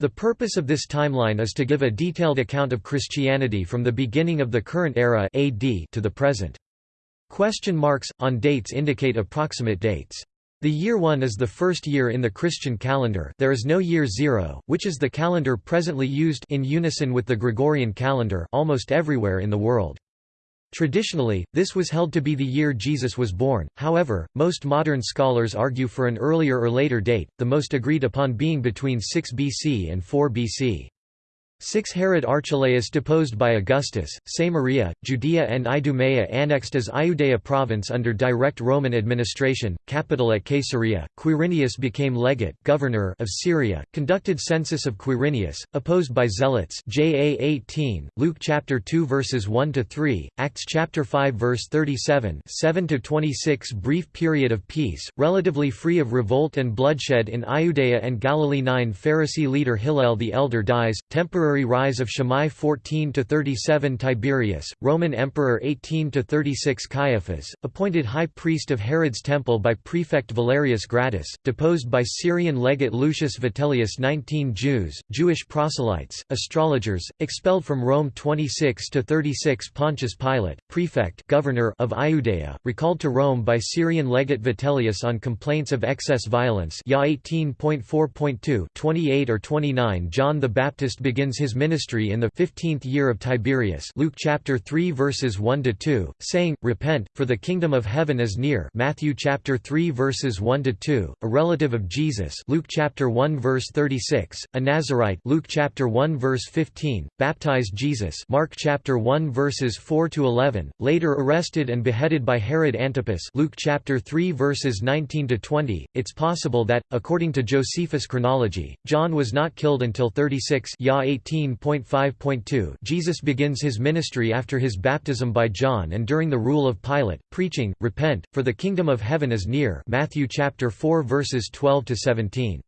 The purpose of this timeline is to give a detailed account of Christianity from the beginning of the current era AD to the present. Question marks, on dates indicate approximate dates. The year 1 is the first year in the Christian calendar there is no year 0, which is the calendar presently used in unison with the Gregorian calendar almost everywhere in the world. Traditionally, this was held to be the year Jesus was born, however, most modern scholars argue for an earlier or later date, the most agreed upon being between 6 BC and 4 BC. 6 Herod Archelaus deposed by Augustus, Samaria, Judea and Idumea annexed as Iudea province under direct Roman administration, capital at Caesarea, Quirinius became legate governor of Syria, conducted census of Quirinius, opposed by zealots JA 18, Luke chapter 2 verses 1 to 3, Acts chapter 5 verse 37, 7 to 26 brief period of peace, relatively free of revolt and bloodshed in Iudea and Galilee. 9 Pharisee leader Hillel the elder dies, temporary temporary rise of Shammai 14–37 Tiberius, Roman Emperor 18–36 Caiaphas, appointed high priest of Herod's temple by prefect Valerius Gratus, deposed by Syrian legate Lucius Vitellius 19 Jews, Jewish proselytes, astrologers, expelled from Rome 26–36 Pontius Pilate, prefect governor of Iudea, recalled to Rome by Syrian legate Vitellius on complaints of excess violence Ya 18.4.2 28 or 29 John the Baptist begins his ministry in the 15th year of Tiberius. Luke chapter 3 verses 1 to 2 saying repent for the kingdom of heaven is near. Matthew chapter 3 verses 1 to 2 a relative of Jesus. Luke chapter 1 verse 36 a Nazarite. Luke chapter 1 verse 15 baptized Jesus. Mark chapter 1 verses 4 to 11 later arrested and beheaded by Herod Antipas. Luke chapter 3 verses 19 to 20 it's possible that according to Josephus chronology John was not killed until 36 Ya 18 18.5.2 Jesus begins his ministry after his baptism by John and during the rule of Pilate, preaching, Repent, for the kingdom of heaven is near Matthew chapter 4 verses 12 to 17.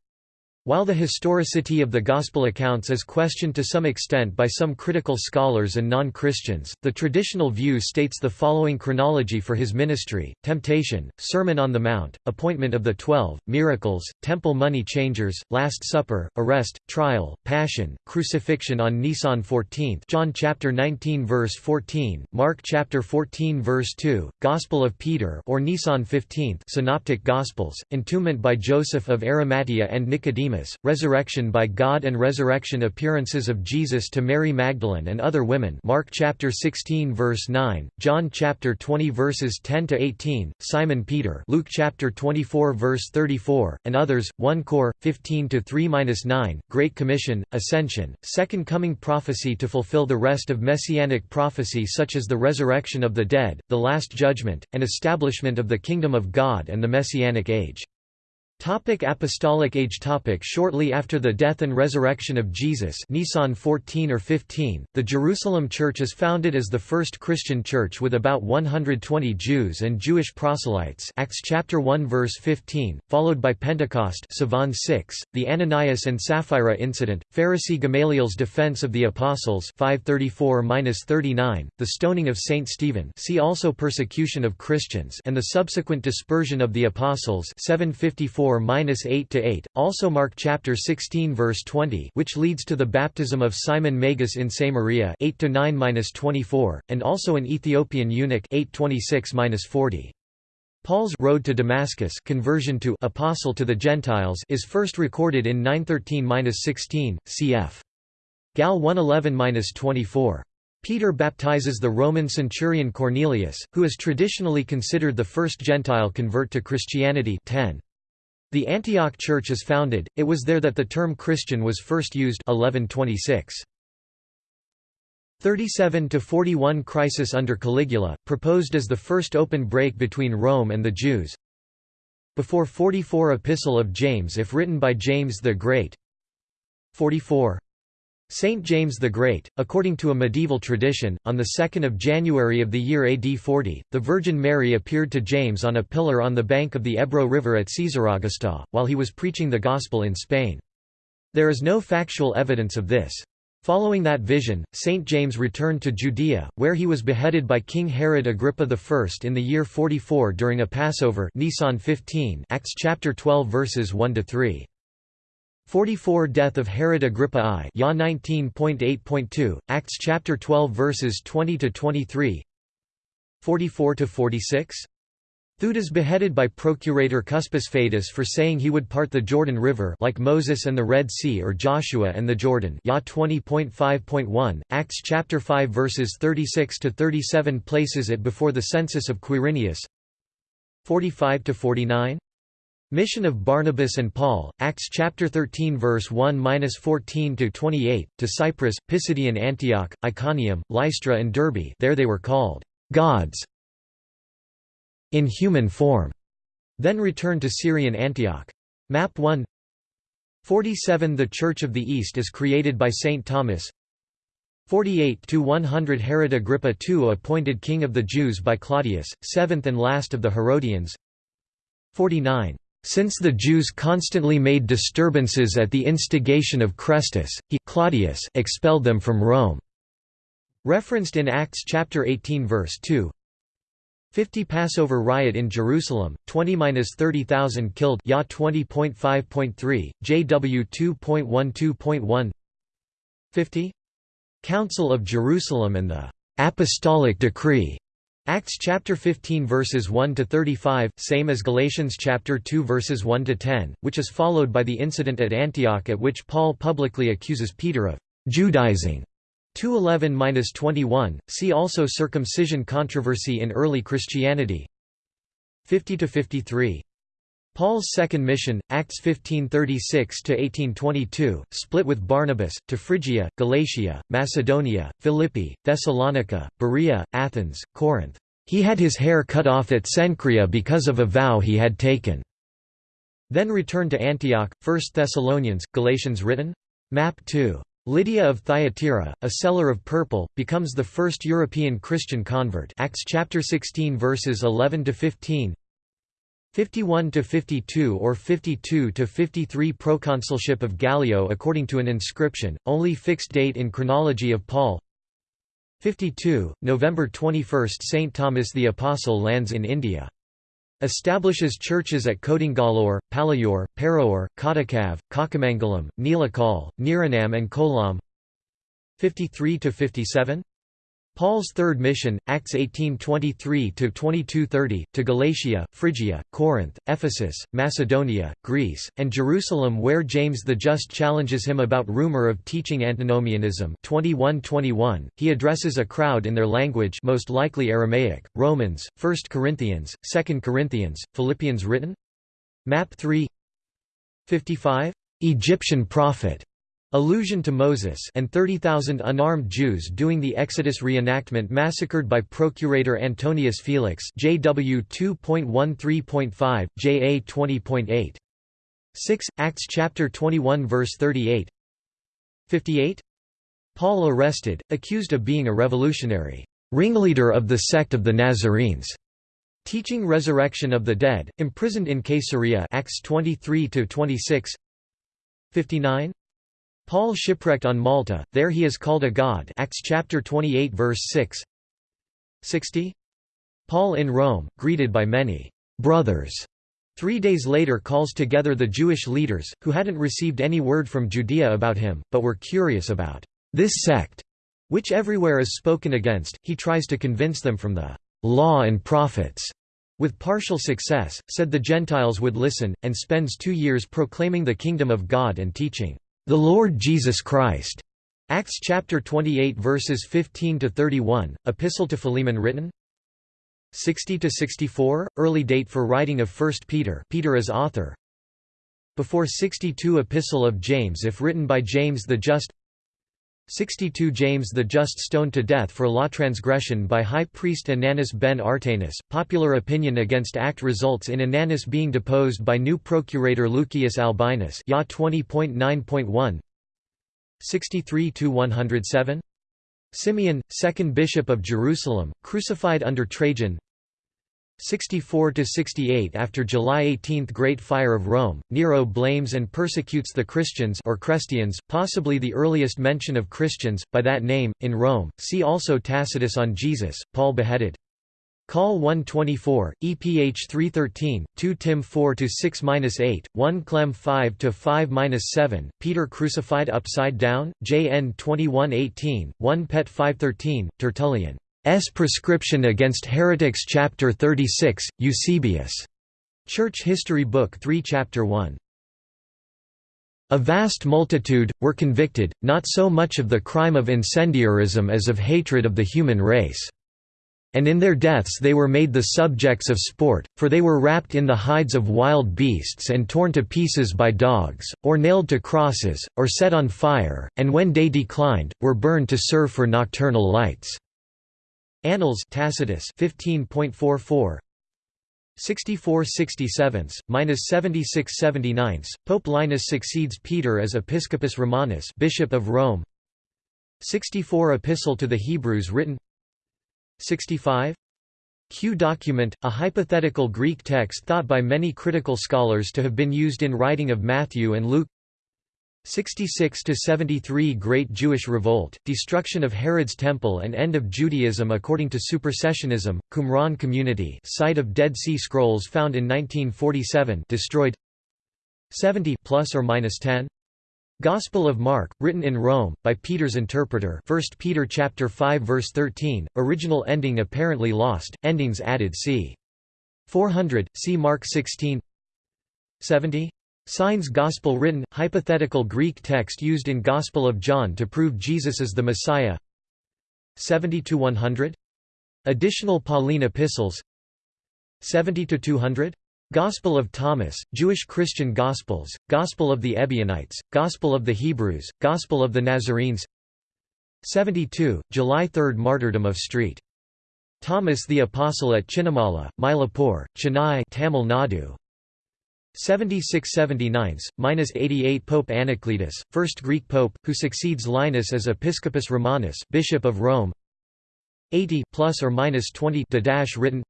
While the historicity of the Gospel accounts is questioned to some extent by some critical scholars and non-Christians, the traditional view states the following chronology for his ministry, temptation, Sermon on the Mount, appointment of the Twelve, miracles, temple money changers, Last Supper, arrest, trial, passion, crucifixion on Nisan 14 John chapter 19 verse 14, Mark chapter 14 verse 2, Gospel of Peter or Nisan 15 Synoptic Gospels, entombment by Joseph of Arimathea and Nicodemus Nicodemus, resurrection by God and resurrection appearances of Jesus to Mary Magdalene and other women Mark chapter 16 verse 9, John chapter 20 verses 10 to 18, Simon Peter Luke chapter 24 verse 34, and others, 1 Cor 15 to 3-9, Great Commission, Ascension, Second Coming prophecy to fulfill the rest of messianic prophecy such as the resurrection of the dead, the Last Judgment, and establishment of the kingdom of God and the Messianic age. Topic Apostolic age topic Shortly after the death and resurrection of Jesus Nisan 14 or 15, the Jerusalem Church is founded as the first Christian church with about 120 Jews and Jewish proselytes Acts chapter 1 verse 15, followed by Pentecost Sivan 6, the Ananias and Sapphira incident, Pharisee Gamaliel's defense of the apostles 534-39, the stoning of Saint Stephen see also persecution of Christians and the subsequent dispersion of the apostles 754 4-8 to 8, also Mark chapter 16 verse 20, which leads to the baptism of Simon Magus in Samaria 8 to 9-24, and also an Ethiopian eunuch 826-40. Paul's road to Damascus conversion to apostle to the Gentiles is first recorded in 913-16 cf. Gal 111-24. Peter baptizes the Roman centurion Cornelius, who is traditionally considered the first Gentile convert to Christianity 10. The Antioch Church is founded, it was there that the term Christian was first used 1126. 37 to 41 crisis under Caligula, proposed as the first open break between Rome and the Jews. Before 44 Epistle of James if written by James the Great. 44 Saint James the Great, according to a medieval tradition, on 2 January of the year AD 40, the Virgin Mary appeared to James on a pillar on the bank of the Ebro River at Caesaraugusta, while he was preaching the Gospel in Spain. There is no factual evidence of this. Following that vision, St. James returned to Judea, where he was beheaded by King Herod Agrippa I in the year 44 during a Passover Nisan 15 Acts chapter 12 verses 1 to 3. 44 Death of Herod Agrippa I Ya 19.8.2, Acts chapter 12 verses 20 to 23. 44 to 46. Theudas beheaded by Procurator Cuspis Fadus for saying he would part the Jordan River like Moses and the Red Sea or Joshua and the Jordan. Ya 20.5.1, Acts chapter 5 verses 36 to 37 places it before the census of Quirinius. 45 to 49. Mission of Barnabas and Paul, Acts chapter 13 verse 1-14 to 28, to Cyprus, Pisidian Antioch, Iconium, Lystra and Derbe. There they were called gods in human form. Then returned to Syrian Antioch. Map 1 47 The Church of the East is created by Saint Thomas 48 to 100 Herod Agrippa II appointed king of the Jews by Claudius, seventh and last of the Herodians 49 since the Jews constantly made disturbances at the instigation of Chrestus, he Claudius expelled them from Rome. Referenced in Acts chapter 18 verse 2. 50 Passover riot in Jerusalem, 20–30,000 killed Ya 20.5.3, JW 2.12.1 50 Council of Jerusalem and the «Apostolic Decree» Acts chapter 15 verses 1 to 35, same as Galatians chapter 2 verses 1 to 10, which is followed by the incident at Antioch at which Paul publicly accuses Peter of Judaizing. 211-21. See also circumcision controversy in early Christianity. 50 to 53. Paul's second mission, Acts 1536–1822, split with Barnabas, to Phrygia, Galatia, Macedonia, Philippi, Thessalonica, Berea, Athens, Corinth. He had his hair cut off at Cenchrea because of a vow he had taken. Then returned to Antioch, 1 Thessalonians, Galatians written? Map 2. Lydia of Thyatira, a seller of purple, becomes the first European Christian convert Acts chapter 16 verses 11 to 15. 51 to 52 or 52 to 53 Proconsulship of Gallio according to an inscription, only fixed date in chronology of Paul. 52 November 21 Saint Thomas the Apostle lands in India. Establishes churches at Kodingalore, Palayur, Paraur, Kodakav, Kakamangalam, Nilakal, Niranam and Kolam. 53 to 57 Paul's third mission, Acts 18:23–22:30, to Galatia, Phrygia, Corinth, Ephesus, Macedonia, Greece, and Jerusalem where James the Just challenges him about rumor of teaching antinomianism 21:21. He addresses a crowd in their language most likely Aramaic, Romans, 1 Corinthians, 2 Corinthians, Philippians written? Map 3 55. Egyptian prophet Allusion to Moses and 30,000 unarmed Jews doing the Exodus reenactment massacred by Procurator Antonius Felix JW 2.13.5, JA 20.8. 6. Acts chapter 21 verse 38 58. Paul arrested, accused of being a revolutionary, ringleader of the sect of the Nazarenes, teaching resurrection of the dead, imprisoned in Caesarea Acts 23-26 59. Paul shipwrecked on Malta, there he is called a god Acts chapter 28 verse 6 60 Paul in Rome, greeted by many brothers. Three days later calls together the Jewish leaders, who hadn't received any word from Judea about him, but were curious about this sect, which everywhere is spoken against. He tries to convince them from the law and prophets. With partial success, said the Gentiles would listen, and spends two years proclaiming the kingdom of God and teaching the Lord Jesus Christ. Acts chapter 28 verses 15 to 31. Epistle to Philemon written 60 to 64 early date for writing of 1 Peter Peter as author before 62 Epistle of James if written by James the Just 62 James the Just stoned to death for law transgression by high priest Ananus ben Artanus. Popular opinion against act results in Ananus being deposed by new procurator Lucius Albinus. Ya 20.9.1 63 107 Simeon, second bishop of Jerusalem, crucified under Trajan 64–68 After July 18 Great Fire of Rome, Nero blames and persecutes the Christians or Christians, possibly the earliest mention of Christians, by that name, in Rome, see also Tacitus on Jesus, Paul beheaded. Call 124, EPH 313, 2 Tim 4 to 6 8, 1 Clem 5 to 5 7, Peter crucified upside down, JN 2118, 1 Pet 513, Tertullian. S. Prescription Against Heretics Chapter 36, Eusebius. Church History Book 3 Chapter 1. A vast multitude, were convicted, not so much of the crime of incendiarism as of hatred of the human race. And in their deaths they were made the subjects of sport, for they were wrapped in the hides of wild beasts and torn to pieces by dogs, or nailed to crosses, or set on fire, and when day declined, were burned to serve for nocturnal lights." Annals Tacitus 15.44 64 67, minus 76 79. Pope Linus succeeds Peter as Episcopus Romanus, Bishop of Rome. 64 Epistle to the Hebrews written 65 Q document, a hypothetical Greek text thought by many critical scholars to have been used in writing of Matthew and Luke 66 to 73 Great Jewish Revolt, destruction of Herod's temple and end of Judaism according to supersessionism, Qumran community, site of Dead Sea Scrolls found in 1947, destroyed. 70 plus or minus 10 Gospel of Mark, written in Rome, by Peter's interpreter 1 Peter chapter 5 verse 13, original ending apparently lost, endings added c. 400, see Mark 16 70 Signs Gospel written, hypothetical Greek text used in Gospel of John to prove Jesus is the Messiah 70–100? Additional Pauline epistles 70–200? Gospel of Thomas, Jewish Christian Gospels, Gospel of the Ebionites, Gospel of the Hebrews, Gospel of the Nazarenes 72, July 3 Martyrdom of St. Thomas the Apostle at Chinnamala, Mylapore, Chennai Tamil Nadu 76–79, minus 88 Pope Anacletus, first Greek pope, who succeeds Linus as Episcopus Romanus Bishop of Rome. 80 plus or minus 20 dash written.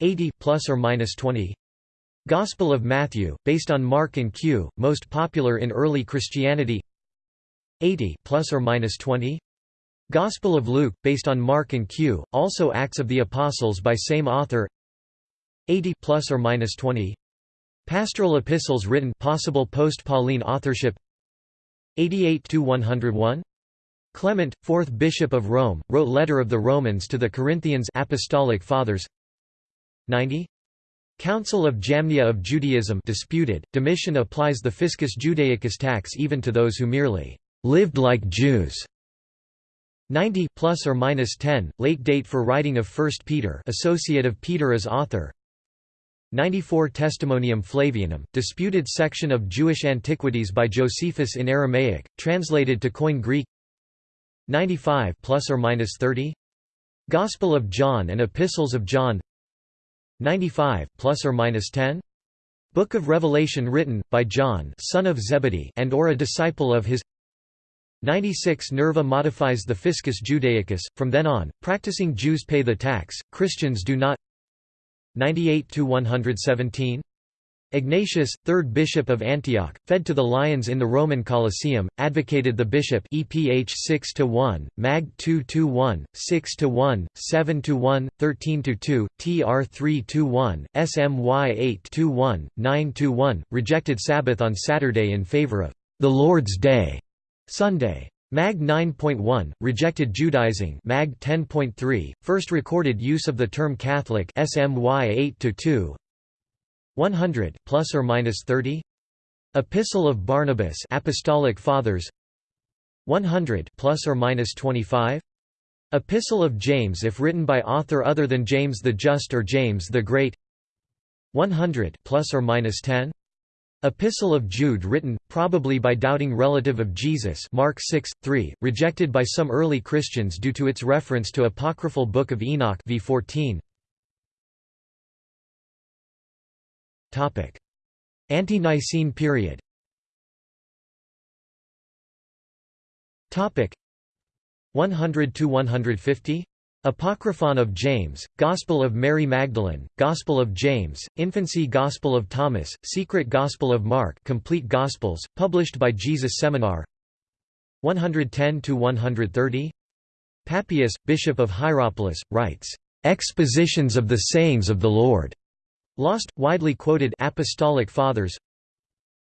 80 plus or minus 20 Gospel of Matthew based on Mark and Q most popular in early Christianity. 80 plus or minus 20 Gospel of Luke based on Mark and Q also Acts of the Apostles by same author. 80 plus or minus 20 Pastoral epistles written possible post-Pauline authorship. 88 to 101 Clement, 4th Bishop of Rome, wrote Letter of the Romans to the Corinthians Apostolic Fathers. 90 Council of Jamnia of Judaism disputed, Domitian applies the fiscus judaicus tax even to those who merely lived like Jews. 90 plus or minus 10 late date for writing of 1 Peter associate of Peter as author 94 Testimonium Flavianum disputed section of Jewish antiquities by Josephus in Aramaic translated to Koine Greek. 95 plus or minus 30 Gospel of John and Epistles of John. 95 plus or minus 10 Book of Revelation written by John son of Zebedee and or a disciple of his. 96 Nerva modifies the Fiscus Judaicus from then on practicing Jews pay the tax Christians do not 98 to 117 Ignatius, 3rd Bishop of Antioch, fed to the lions in the Roman Colosseum, advocated the bishop EPH 6 to 1, Mag 2 to 1, 6 to 1, 7 to 1, 13 to 2, TR 3 to 1, SMY 8 to 1, 9 to 1, rejected Sabbath on Saturday in favor of the Lord's Day, Sunday. Mag 9.1 rejected Judaizing. Mag 10.3 first recorded use of the term Catholic. SMY 8 to 2 100 plus or minus 30 Epistle of Barnabas Apostolic Fathers. 100 plus or minus 25 Epistle of James if written by author other than James the Just or James the Great. 100 plus or minus 10 Epistle of Jude written, probably by doubting relative of Jesus Mark 6, 3, rejected by some early Christians due to its reference to apocryphal Book of Enoch v 14 Ante-Nicene period. Topic. 100 to 150 Apocryphon of James, Gospel of Mary Magdalene, Gospel of James, Infancy Gospel of Thomas, Secret Gospel of Mark Complete Gospels, published by Jesus Seminar. 110 to 130 Papias, Bishop of Hierapolis, writes Expositions of the Sayings of the Lord. Lost, widely quoted Apostolic Fathers.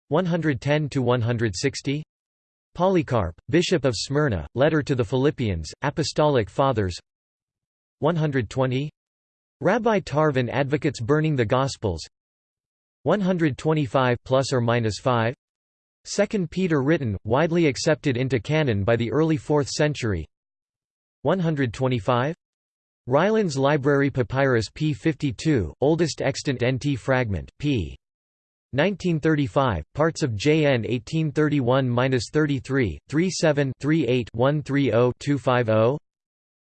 110 to 160 Polycarp, Bishop of Smyrna, Letter to the Philippians, Apostolic Fathers 120 Rabbi Tarfon advocates burning the Gospels. 125 plus or minus 5 Second Peter written, widely accepted into canon by the early 4th century. 125 Rylands Library Papyrus p52, oldest extant NT fragment, p. 1935, parts of JN 1831-33, 37 38 130 250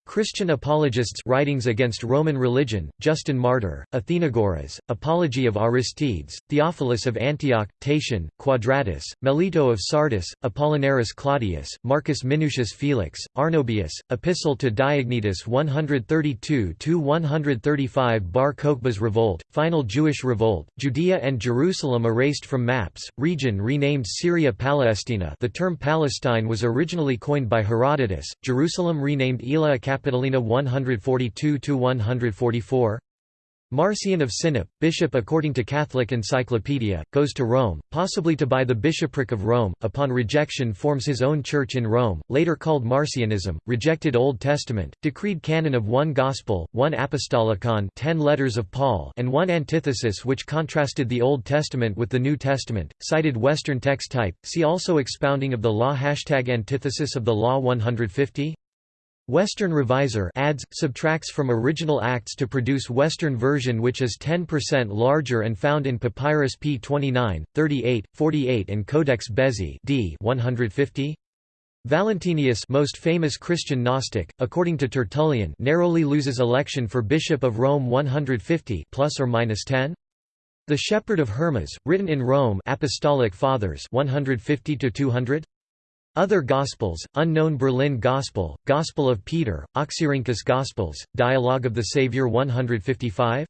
Christian apologists writings against Roman religion, Justin Martyr, Athenagoras, Apology of Aristides, Theophilus of Antioch, Tatian, Quadratus, Melito of Sardis, Apollinaris Claudius, Marcus Minucius Felix, Arnobius, Epistle to Diognetus 132–135 Bar Kokhba's revolt, final Jewish revolt, Judea and Jerusalem erased from maps, region renamed Syria Palestina the term Palestine was originally coined by Herodotus, Jerusalem renamed Aelia Capitolina 142–144 Marcion of Sinope, bishop according to Catholic Encyclopedia, goes to Rome, possibly to buy the bishopric of Rome, upon rejection forms his own church in Rome, later called Marcionism, rejected Old Testament, decreed canon of one Gospel, one Apostolicon ten letters of Paul and one antithesis which contrasted the Old Testament with the New Testament, cited Western text type, see also expounding of the law Hashtag antithesis of the law 150 Western Revisor adds, subtracts from original acts to produce Western version which is 10% larger and found in Papyrus p. 29, 38, 48 and Codex Bezae d 150. Valentinius most famous Christian Gnostic, according to Tertullian narrowly loses election for Bishop of Rome 150 plus or minus 10. The Shepherd of Hermas, written in Rome Apostolic Fathers 150 to 200. Other Gospels, Unknown Berlin Gospel, Gospel of Peter, Oxyrhynchus Gospels, Dialogue of the Saviour 155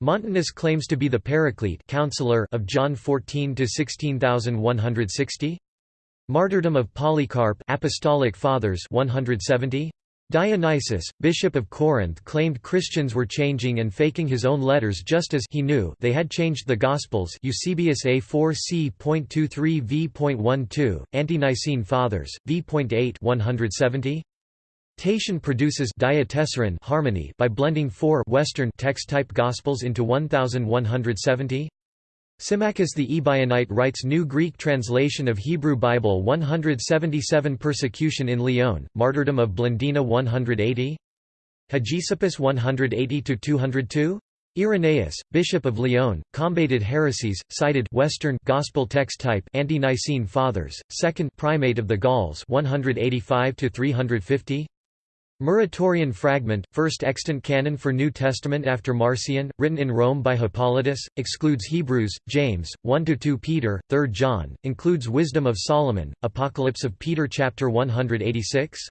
Montanus claims to be the Paraclete counselor of John 14 to 16160 Martyrdom of Polycarp Apostolic Fathers 170 Dionysius, bishop of Corinth claimed Christians were changing and faking his own letters just as he knew they had changed the Gospels Eusebius A4c.23 v.12, Ante-Nicene Fathers, v.8 170. Tatian produces diatessaron harmony by blending four Western text-type Gospels into 1170. Symmachus the Ebionite writes New Greek translation of Hebrew Bible 177 Persecution in Lyon, Martyrdom of Blandina 180 Hegesippus 180–202 Irenaeus, Bishop of Lyon, combated heresies, cited Western Gospel text type Ante-Nicene Fathers, Second Primate of the Gauls 185 350 Muratorian fragment, first extant canon for New Testament after Marcion, written in Rome by Hippolytus, excludes Hebrews, James, 1–2 Peter, 3 John, includes Wisdom of Solomon, Apocalypse of Peter chapter 186,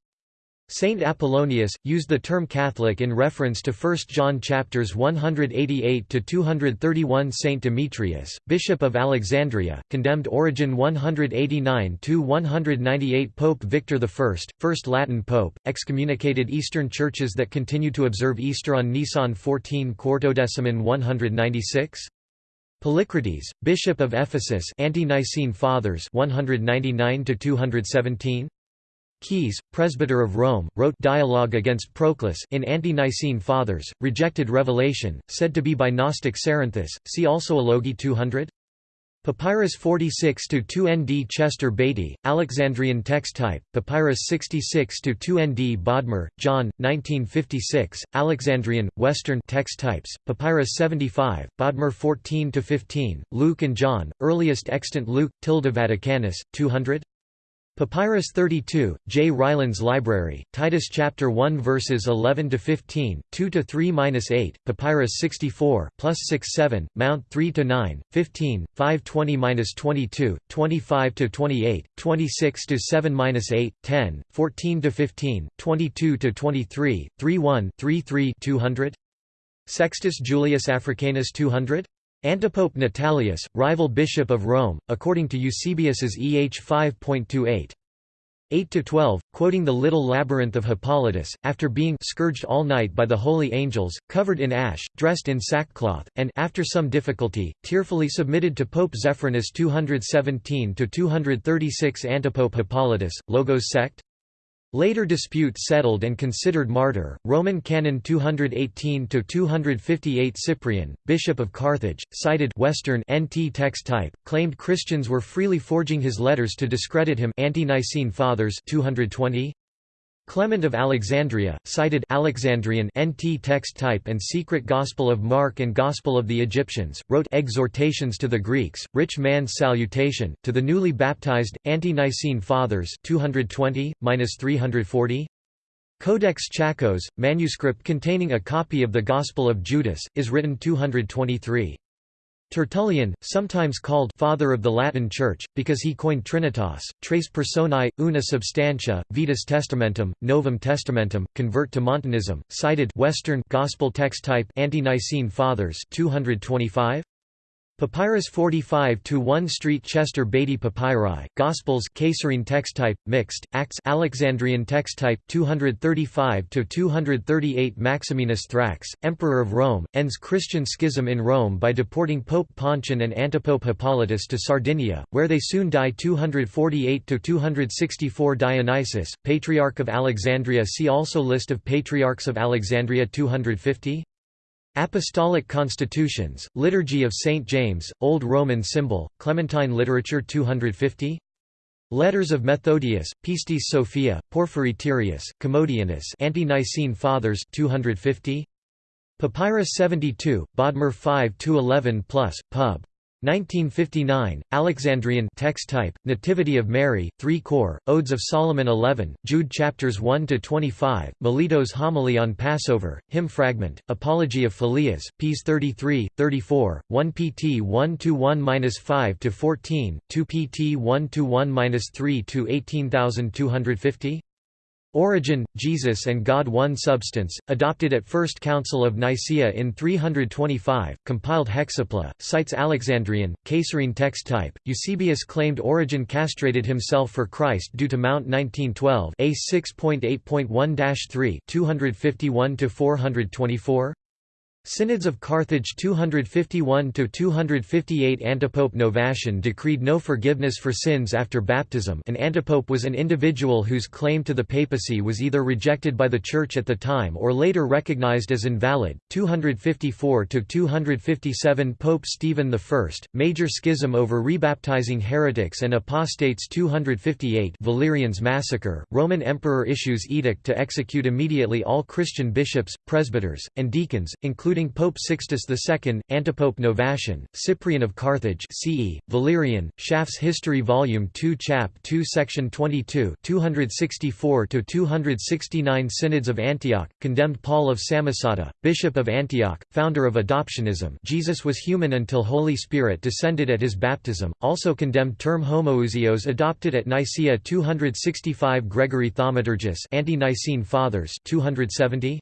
Saint Apollonius, used the term Catholic in reference to 1 John chapters 188 to 231. Saint Demetrius, Bishop of Alexandria, condemned Origen 189 to 198. Pope Victor I, first Latin pope, excommunicated Eastern churches that continue to observe Easter on Nisan 14 Quartodeciman 196 Polycrates, Bishop of Ephesus Ante-Nicene Fathers 199 to 217 Caius, presbyter of Rome, wrote Dialogue against Proclus in Anti-Nicene Fathers, rejected Revelation, said to be by Gnostic Cerinthus, see also Alogi 200? Papyrus 46-2 ND Chester Beatty, Alexandrian text type, Papyrus 66-2 ND Bodmer, John, 1956, Alexandrian, Western text types, Papyrus 75, Bodmer 14-15, Luke and John, earliest extant Luke, tilde Vaticanus, 200 Papyrus 32, J. Rylands Library, Titus chapter 1 verses 11 to 15, 2 to 3-8, Papyrus 64, plus 6 7, Mount 3 to 9, 15, 5 20-22, 25 to 28, 26 to 7-8, 10, 14 to 15, 22 to 23, 3 1, 3 3 200. Sextus Julius Africanus 200 Antipope Natalius, rival bishop of Rome, according to Eusebius's EH 5.28. 8–12, quoting the little labyrinth of Hippolytus, after being scourged all night by the holy angels, covered in ash, dressed in sackcloth, and after some difficulty, tearfully submitted to Pope Zephyrinus 217–236 Antipope Hippolytus, Logos sect? Later dispute settled and considered martyr, Roman canon 218–258 Cyprian, bishop of Carthage, cited Western NT text type, claimed Christians were freely forging his letters to discredit him Ante-Nicene Fathers 220, Clement of Alexandria, cited Alexandrian NT text type and Secret Gospel of Mark and Gospel of the Egyptians, wrote Exhortations to the Greeks, Rich Man's Salutation, to the newly baptized, anti-Nicene Fathers 220–340? Codex Tchacos, manuscript containing a copy of the Gospel of Judas, is written 223. Tertullian, sometimes called «father of the Latin Church», because he coined Trinitas, Tres Personae, Una Substantia, Vetus Testamentum, Novum Testamentum, convert to Montanism, cited Western Gospel text type Ante-Nicene Fathers 225? Papyrus 45 to 1 Street Chester Beatty Papyri, Gospels Caesarean text type, mixed, Acts Alexandrian text type 235 to 238 Maximinus Thrax, Emperor of Rome, ends Christian schism in Rome by deporting Pope Pontian and Antipope Hippolytus to Sardinia, where they soon die 248 to 264 Dionysius, Patriarch of Alexandria See also List of Patriarchs of Alexandria 250 Apostolic Constitutions, Liturgy of St. James, Old Roman Symbol, Clementine Literature 250 Letters of Methodius, Pistis Sophia, Porphyry Tyrius, Commodianus Ante-Nicene Fathers 250 Papyrus 72, Bodmer 5–11 plus, pub. 1959, Alexandrian text type, Nativity of Mary, 3 core, Odes of Solomon 11, Jude chapters 1–25, Melito's homily on Passover, hymn fragment, Apology of Phileas, ps 33, 34, 1 pt 1–1–5–14, 2 pt 1–1–3–18250 Origen, Jesus and God One Substance, adopted at First Council of Nicaea in 325, compiled Hexapla, cites Alexandrian, Caesarean text type. Eusebius claimed Origen castrated himself for Christ due to Mount 1912 A 6.8.1-3 251–424 Synods of Carthage 251–258 Antipope Novatian decreed no forgiveness for sins after baptism an antipope was an individual whose claim to the papacy was either rejected by the Church at the time or later recognized as invalid. 254–257 Pope Stephen I, major schism over rebaptizing heretics and apostates 258 Valerian's massacre, Roman emperor issues edict to execute immediately all Christian bishops, presbyters, and deacons, including including Pope Sixtus II, Antipope Novatian, Cyprian of Carthage CE, Valerian, Schaff's History Volume 2 Chap 2 Section 22 264–269 Synods of Antioch, condemned Paul of Samosata, Bishop of Antioch, founder of adoptionism. Jesus was human until Holy Spirit descended at his baptism, also condemned term homoousios adopted at Nicaea 265 Gregory Thaumaturgus Ante-Nicene Fathers 270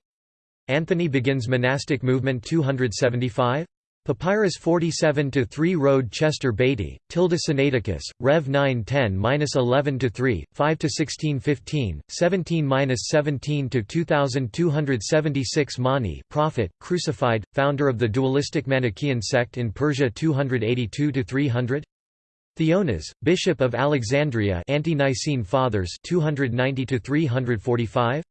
Anthony begins monastic movement 275? Papyrus 47-3 Road Chester Beatty, Tilda Sinaiticus, Rev 910-11-3, 5-1615, 17-17-2276 Mani prophet, crucified, founder of the dualistic Manichaean sect in Persia 282-300 Theonas, Bishop of Alexandria Ante-Nicene Fathers 290-345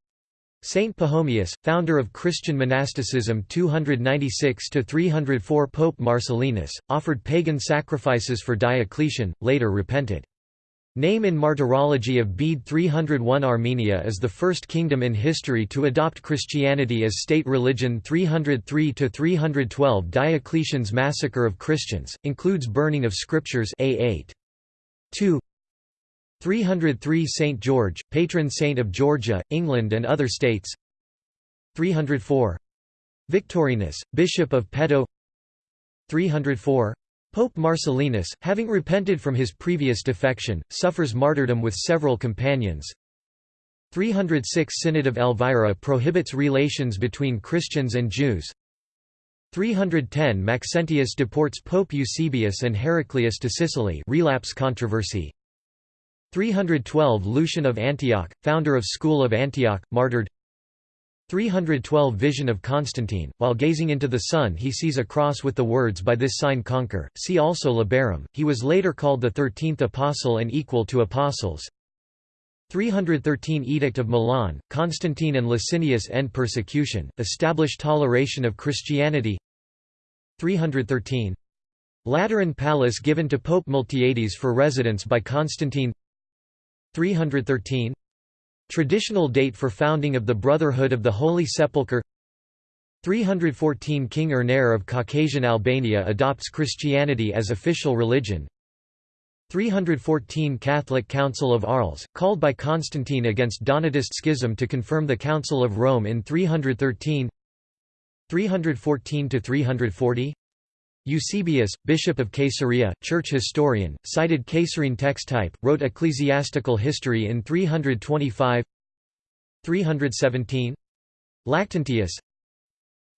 Saint Pachomius, founder of Christian monasticism 296–304 Pope Marcellinus, offered pagan sacrifices for Diocletian, later repented. Name in Martyrology of Bede 301 Armenia is the first kingdom in history to adopt Christianity as state religion 303–312 Diocletian's massacre of Christians, includes burning of scriptures A8. 2 303 St. George, patron saint of Georgia, England and other states 304. Victorinus, Bishop of Pedo 304. Pope Marcellinus, having repented from his previous defection, suffers martyrdom with several companions 306 Synod of Elvira prohibits relations between Christians and Jews 310 Maxentius deports Pope Eusebius and Heraclius to Sicily relapse controversy 312 Lucian of Antioch, founder of School of Antioch, martyred. 312 Vision of Constantine, while gazing into the sun he sees a cross with the words by this sign conquer, see also Labarum, he was later called the thirteenth apostle and equal to apostles. 313 Edict of Milan, Constantine and Licinius end persecution, establish toleration of Christianity. 313 Lateran Palace given to Pope Miltiades for residence by Constantine 313 Traditional date for founding of the Brotherhood of the Holy Sepulchre. 314 King Ernair of Caucasian Albania adopts Christianity as official religion. 314 Catholic Council of Arles, called by Constantine against Donatist schism to confirm the Council of Rome in 313 314–340 Eusebius, Bishop of Caesarea, church historian, cited Caesarean text type, wrote ecclesiastical history in 325 317 Lactantius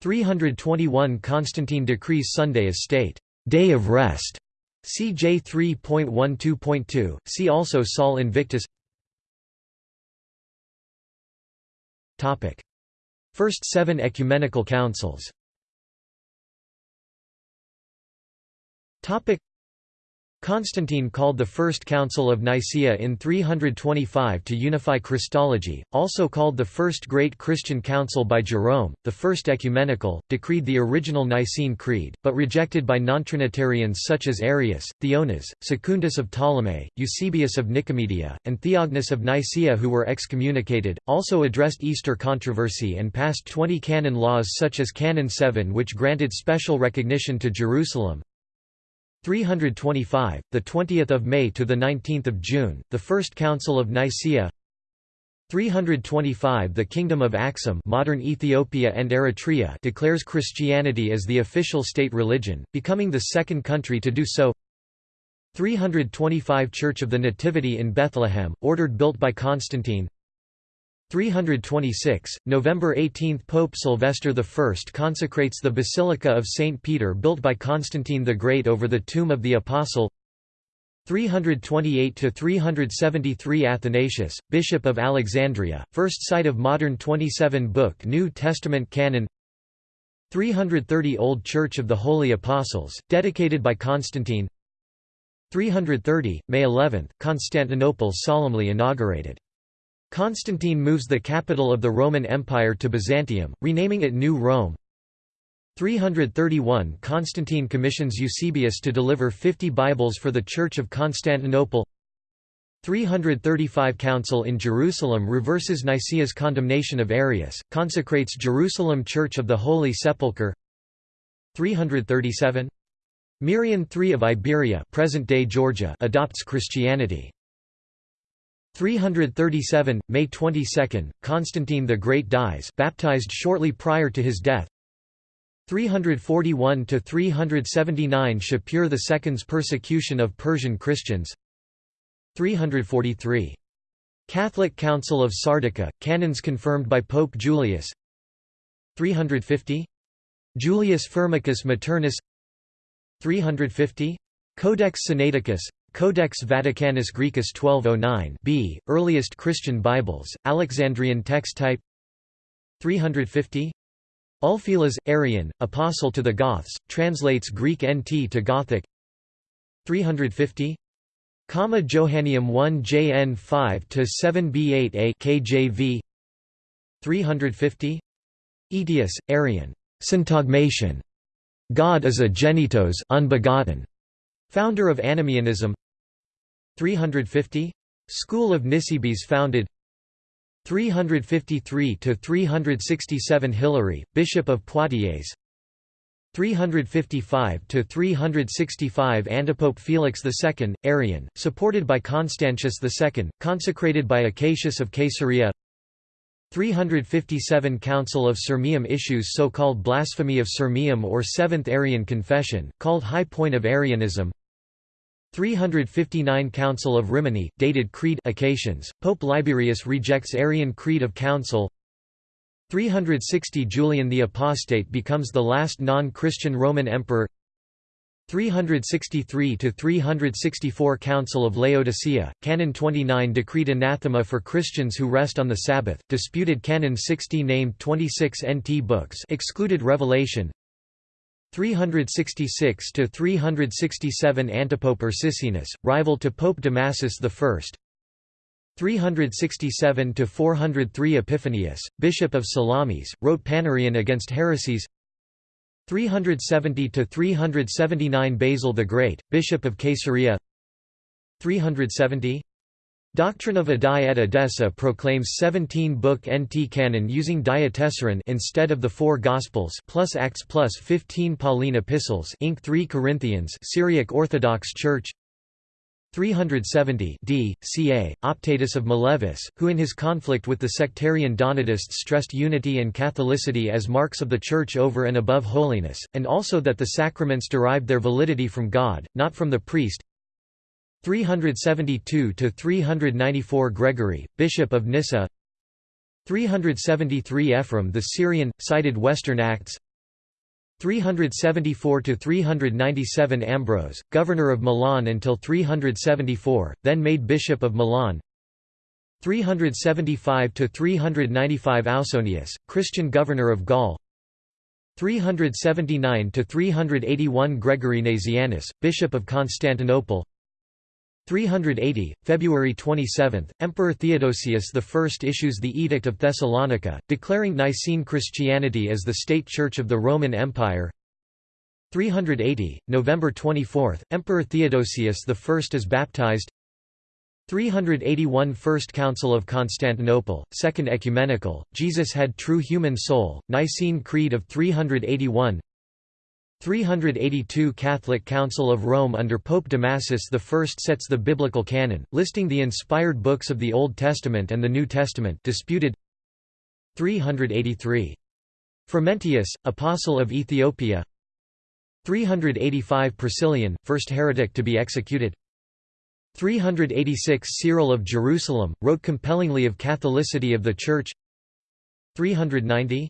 321 Constantine decrees Sunday as state day of rest. CJ 3.12.2. See also Sol Invictus. Topic: First 7 ecumenical councils. Constantine called the First Council of Nicaea in 325 to unify Christology, also called the First Great Christian Council by Jerome, the First Ecumenical, decreed the original Nicene Creed, but rejected by non-Trinitarians such as Arius, Theonas, Secundus of Ptolemy, Eusebius of Nicomedia, and Theognis of Nicaea who were excommunicated, also addressed Easter controversy and passed 20 canon laws such as Canon 7 which granted special recognition to Jerusalem, 325, the 20th of May to the 19th of June, the First Council of Nicaea. 325 The Kingdom of Axum modern Ethiopia and Eritrea declares Christianity as the official state religion, becoming the second country to do so 325 Church of the Nativity in Bethlehem, ordered built by Constantine 326, November 18 – Pope Sylvester I consecrates the Basilica of St. Peter built by Constantine the Great over the tomb of the Apostle. 328–373 Athanasius, Bishop of Alexandria, first site of modern 27-book New Testament canon. 330 Old Church of the Holy Apostles, dedicated by Constantine. 330, May 11, Constantinople solemnly inaugurated Constantine moves the capital of the Roman Empire to Byzantium, renaming it New Rome. 331 Constantine commissions Eusebius to deliver 50 Bibles for the Church of Constantinople. 335 Council in Jerusalem reverses Nicaea's condemnation of Arius, consecrates Jerusalem Church of the Holy Sepulchre. 337 Mirian III of Iberia present-day Georgia adopts Christianity 337, May 22, Constantine the Great dies baptized shortly prior to his death 341–379 Shapur II's persecution of Persian Christians 343. Catholic Council of Sardica, canons confirmed by Pope Julius 350. Julius Firmicus Maternus 350. Codex Sinaiticus, Codex Vaticanus Graecus 1209 b, earliest Christian Bibles, Alexandrian text type 350 Ulfilas, Arian, Apostle to the Goths, translates Greek NT to Gothic 350 Comma Johanneum 1 JN 5 to 7 B8A KJV 350 Aetius, Arian, syntagmation. God is a genitos unbegotten, founder of Anomoeanism 350 School of Nisibis founded 353 to 367 Hilary, Bishop of Poitiers 355 to 365 Antipope Felix II, Arian, supported by Constantius II, consecrated by Acacius of Caesarea 357 Council of Sirmium issues so-called blasphemy of Sirmium or Seventh Arian Confession, called High Point of Arianism 359 Council of Rimini, dated Creed occasions, Pope Liberius rejects Arian Creed of Council 360 Julian the Apostate becomes the last non-Christian Roman emperor 363 to 364 Council of Laodicea, Canon 29 decreed anathema for Christians who rest on the Sabbath. Disputed Canon 60 named 26 NT books, excluded Revelation. 366 to 367 Antipope Ursicinus, rival to Pope Damasus I. 367 to 403 Epiphanius, Bishop of Salamis, wrote Panarion against heresies. 370 to 379 Basil the Great, Bishop of Caesarea 370 Doctrine of Addai et Edessa proclaims 17-book NT canon using Diatessaron instead of the four Gospels plus Acts plus 15 Pauline epistles Inc. 3 Corinthians Syriac Orthodox Church 370 d. ca. Optatus of Milevis, who in his conflict with the sectarian Donatists stressed unity and Catholicity as marks of the Church over and above holiness, and also that the sacraments derived their validity from God, not from the priest 372–394 Gregory, Bishop of Nyssa 373 Ephraim the Syrian, cited Western Acts 374 to 397 Ambrose, governor of Milan until 374, then made bishop of Milan. 375 to 395 Ausonius, Christian governor of Gaul. 379 to 381 Gregory Nazianzus, bishop of Constantinople. 380, February 27, Emperor Theodosius I issues the Edict of Thessalonica, declaring Nicene Christianity as the state church of the Roman Empire. 380, November 24, Emperor Theodosius I is baptized. 381 First Council of Constantinople, Second Ecumenical, Jesus had true human soul, Nicene Creed of 381 382 Catholic Council of Rome under Pope Damasus I sets the biblical canon, listing the inspired books of the Old Testament and the New Testament disputed. 383. Frumentius, Apostle of Ethiopia. 385 Priscillian, first heretic to be executed. 386 Cyril of Jerusalem, wrote compellingly of Catholicity of the Church. 390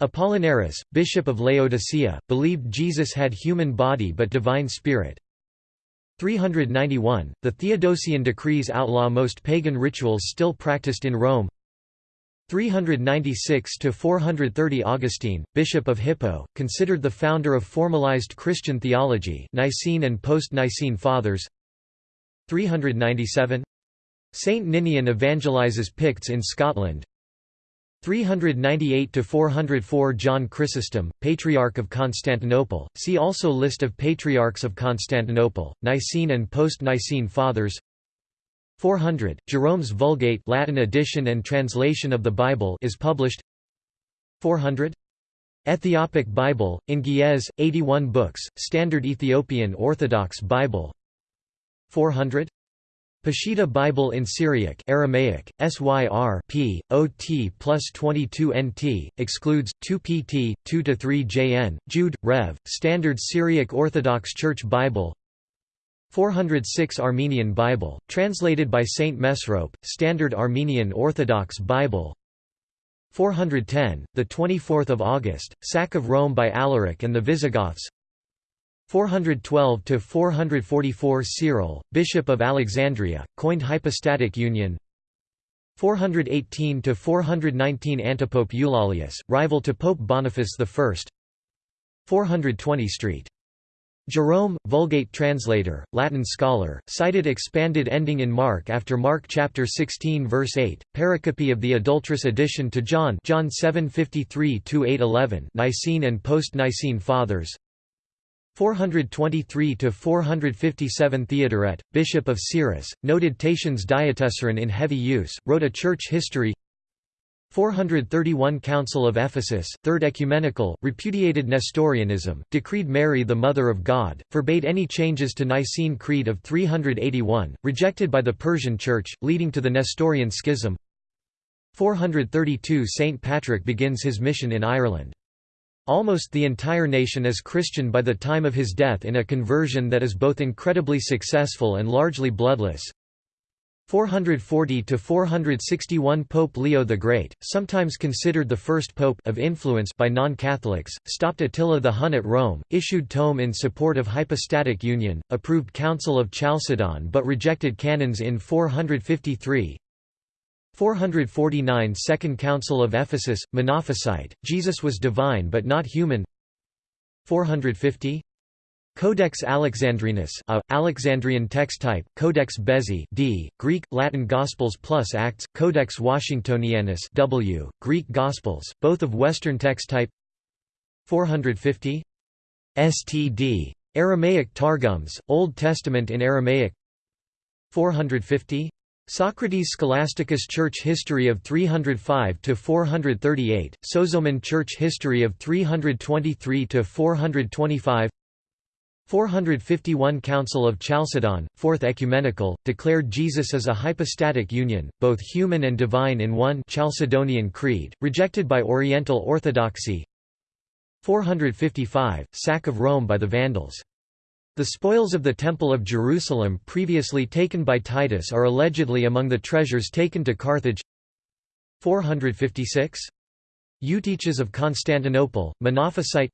Apollinaris, bishop of Laodicea, believed Jesus had human body but divine spirit. 391, the Theodosian decrees outlaw most pagan rituals still practiced in Rome. 396–430 Augustine, bishop of Hippo, considered the founder of formalized Christian theology Nicene and post-Nicene Fathers 397 Saint Ninian evangelizes Picts in Scotland 398 to 404 John Chrysostom, Patriarch of Constantinople. See also List of Patriarchs of Constantinople, Nicene and post-Nicene Fathers. 400 Jerome's Vulgate Latin edition and translation of the Bible is published. 400 Ethiopic Bible in Ge'ez 81 books, Standard Ethiopian Orthodox Bible. 400 Peshitta Bible in Syriac Aramaic, SYR p. OT plus 22 NT, excludes, 2 pt, 2–3 JN, Jude, Rev., Standard Syriac Orthodox Church Bible 406 Armenian Bible, translated by Saint Mesrope, Standard Armenian Orthodox Bible 410, the 24th of August, sack of Rome by Alaric and the Visigoths 412 to 444 Cyril, Bishop of Alexandria, coined hypostatic union. 418 to 419 Antipope Eulalius, rival to Pope Boniface I. 420 St. Jerome, Vulgate translator, Latin scholar, cited expanded ending in Mark after Mark chapter 16 verse 8, pericope of the adulterous addition to John John 7:53-8:11 Nicene and post-Nicene Fathers 423 to 457 Theodoret, bishop of Cyrrhus, noted Tatian's Diatessaron in heavy use, wrote a church history. 431 Council of Ephesus, Third Ecumenical, repudiated Nestorianism, decreed Mary the Mother of God, forbade any changes to Nicene Creed of 381, rejected by the Persian Church, leading to the Nestorian Schism. 432 St. Patrick begins his mission in Ireland. Almost the entire nation is Christian by the time of his death in a conversion that is both incredibly successful and largely bloodless. 440 to 461 Pope Leo the Great, sometimes considered the first pope of influence by non-Catholics, stopped Attila the Hun at Rome, issued tome in support of hypostatic union, approved Council of Chalcedon but rejected canons in 453. 449 Second Council of Ephesus, Monophysite, Jesus was divine but not human 450 Codex Alexandrinus a, Alexandrian text type, Codex Bezae d, Greek, Latin Gospels plus Acts, Codex Washingtonianus w, Greek Gospels, both of Western text type 450 STD. Aramaic Targums, Old Testament in Aramaic 450 Socrates Scholasticus Church History of 305 to 438, Sozomen Church History of 323 to 425 451 Council of Chalcedon, Fourth Ecumenical, declared Jesus as a hypostatic union, both human and divine in one Chalcedonian Creed, rejected by Oriental Orthodoxy 455, Sack of Rome by the Vandals. The spoils of the Temple of Jerusalem previously taken by Titus are allegedly among the treasures taken to Carthage. 456. Eutyches of Constantinople, Monophysite.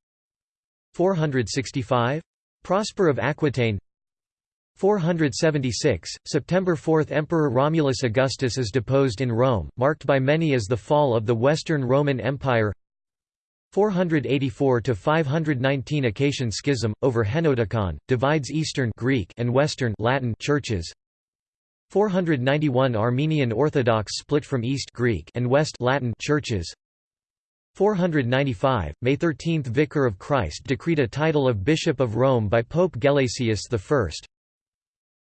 465. Prosper of Aquitaine. 476, September 4 Emperor Romulus Augustus is deposed in Rome, marked by many as the fall of the Western Roman Empire 484–519 Acacian Schism, over Henoticon, divides Eastern Greek and Western Latin churches. 491 Armenian Orthodox split from East Greek and West Latin churches. 495, May 13 Vicar of Christ decreed a title of Bishop of Rome by Pope Gelasius I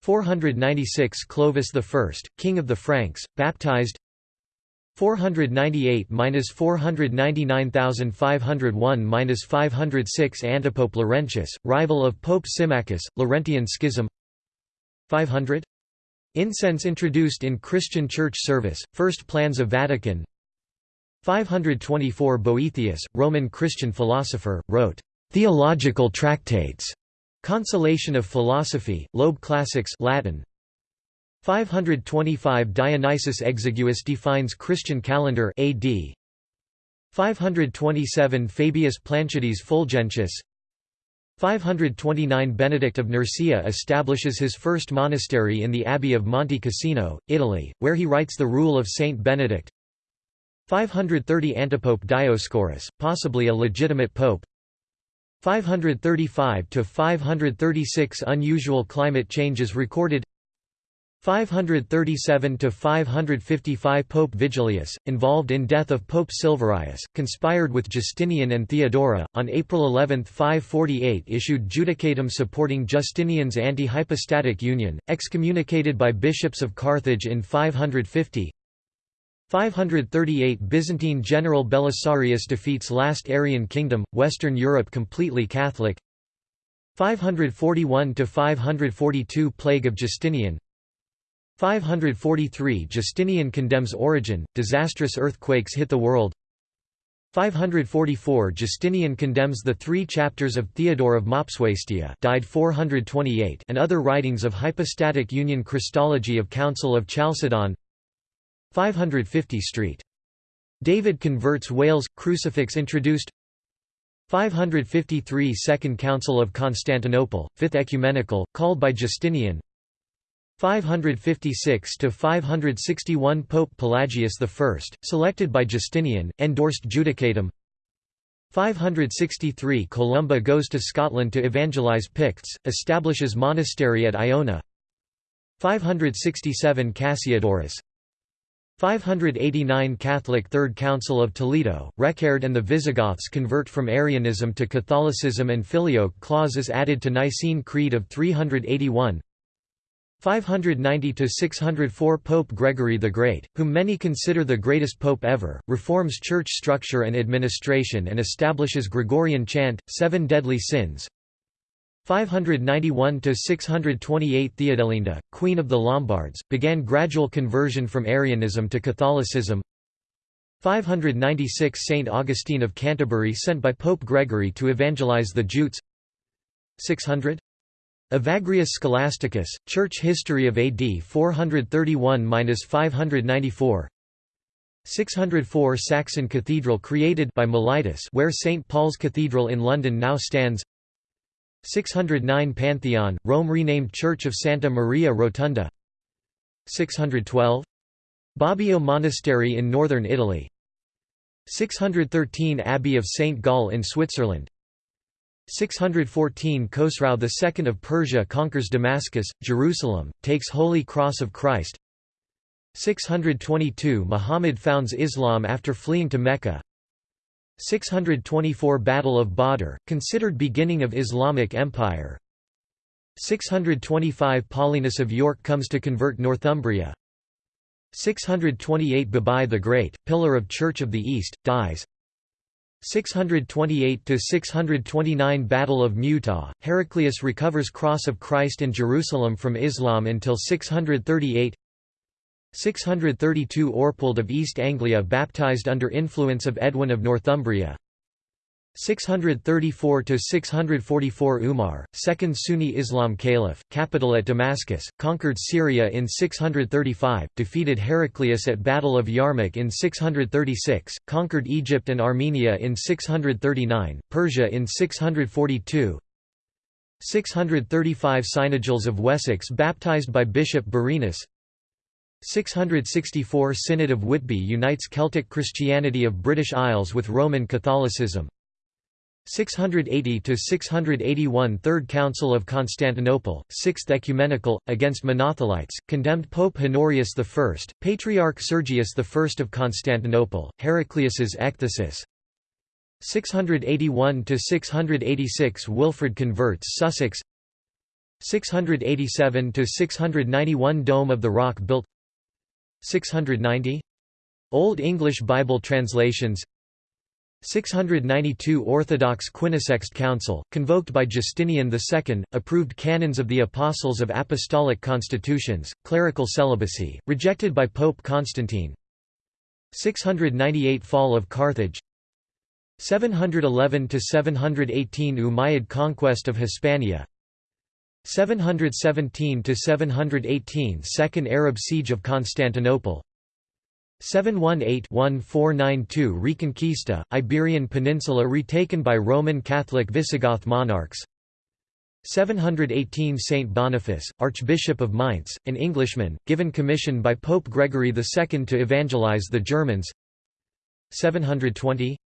496 Clovis I, King of the Franks, baptized 498–499,501–506 Antipope Laurentius, rival of Pope Symmachus, Laurentian Schism 500 Incense introduced in Christian church service, first plans of Vatican 524 Boethius, Roman Christian philosopher, wrote, "...theological tractates", Consolation of Philosophy, Loeb Classics Latin. 525 Dionysius Exiguus defines Christian calendar AD. 527 Fabius Planciades Fulgentius. 529 Benedict of Nursia establishes his first monastery in the Abbey of Monte Cassino, Italy, where he writes the Rule of Saint Benedict. 530 Antipope Dioscorus, possibly a legitimate pope. 535 to 536 unusual climate changes recorded 537 to 555 Pope Vigilius, involved in death of Pope Silverius, conspired with Justinian and Theodora. On April 11, 548, issued Judicatum supporting Justinian's anti-hypostatic union, excommunicated by bishops of Carthage in 550. 538 Byzantine general Belisarius defeats last Arian kingdom, Western Europe completely Catholic 541–542 Plague of Justinian 543 Justinian condemns Origen, disastrous earthquakes hit the world. 544 Justinian condemns the three chapters of Theodore of Mopsuestia died 428 and other writings of hypostatic union Christology of Council of Chalcedon. 550 St. David converts Wales, crucifix introduced. 553 Second Council of Constantinople, Fifth Ecumenical, called by Justinian 556–561 Pope Pelagius I, selected by Justinian, endorsed Judicatum. 563 Columba goes to Scotland to evangelize Picts, establishes monastery at Iona. 567 Cassiodorus. 589 Catholic Third Council of Toledo, Reccared and the Visigoths convert from Arianism to Catholicism and Filioque clauses added to Nicene Creed of 381 590–604 Pope Gregory the Great, whom many consider the greatest pope ever, reforms church structure and administration and establishes Gregorian chant, seven deadly sins. 591–628 Theodelinda, Queen of the Lombards, began gradual conversion from Arianism to Catholicism. 596 Saint Augustine of Canterbury sent by Pope Gregory to evangelize the Jutes. 600 Evagrius Scholasticus, Church History of AD 431–594 604 Saxon Cathedral created by Mellitus where St. Paul's Cathedral in London now stands 609 Pantheon, Rome renamed Church of Santa Maria Rotunda 612 Bobbio Monastery in northern Italy 613 Abbey of St. Gall in Switzerland 614 Khosrau II of Persia conquers Damascus, Jerusalem, takes Holy Cross of Christ. 622 Muhammad founds Islam after fleeing to Mecca. 624 Battle of Badr, considered beginning of Islamic Empire. 625 Paulinus of York comes to convert Northumbria. 628 Babai the Great, pillar of Church of the East, dies 628–629 Battle of Mu'tah, Heraclius recovers Cross of Christ in Jerusalem from Islam until 638 632 Eorpwald of East Anglia baptized under influence of Edwin of Northumbria 634–644 Umar, second Sunni Islam caliph, capital at Damascus, conquered Syria in 635, defeated Heraclius at Battle of Yarmouk in 636, conquered Egypt and Armenia in 639, Persia in 642, 635 Cynegils of Wessex baptized by Bishop Birinus 664 Synod of Whitby unites Celtic Christianity of British Isles with Roman Catholicism 680–681 Third Council of Constantinople, Sixth Ecumenical, against Monothelites, condemned Pope Honorius I, Patriarch Sergius I of Constantinople, Heraclius's ecthesis 681–686 Wilfrid converts Sussex. 687–691 Dome of the Rock built. 690 Old English Bible translations 692 Orthodox Quinisext Council, convoked by Justinian II, approved canons of the Apostles of Apostolic Constitutions, clerical celibacy, rejected by Pope Constantine. 698 Fall of Carthage. 711–718 Umayyad conquest of Hispania. 717–718 Second Arab siege of Constantinople 718-1492 Reconquista, Iberian Peninsula retaken by Roman Catholic Visigoth monarchs. 718 Saint Boniface, Archbishop of Mainz, an Englishman, given commission by Pope Gregory II to evangelize the Germans. 720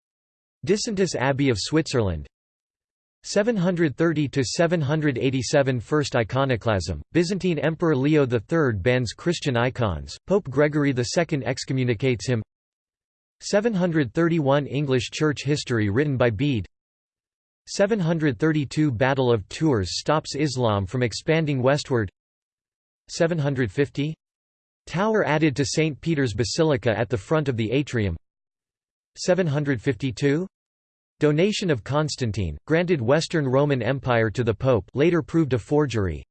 Disentis Abbey of Switzerland 730 to 787 First iconoclasm Byzantine Emperor Leo III bans Christian icons Pope Gregory II excommunicates him. 731 English church history written by Bede. 732 Battle of Tours stops Islam from expanding westward. 750 Tower added to St Peter's Basilica at the front of the atrium. 752 Donation of Constantine, granted Western Roman Empire to the Pope later proved a forgery.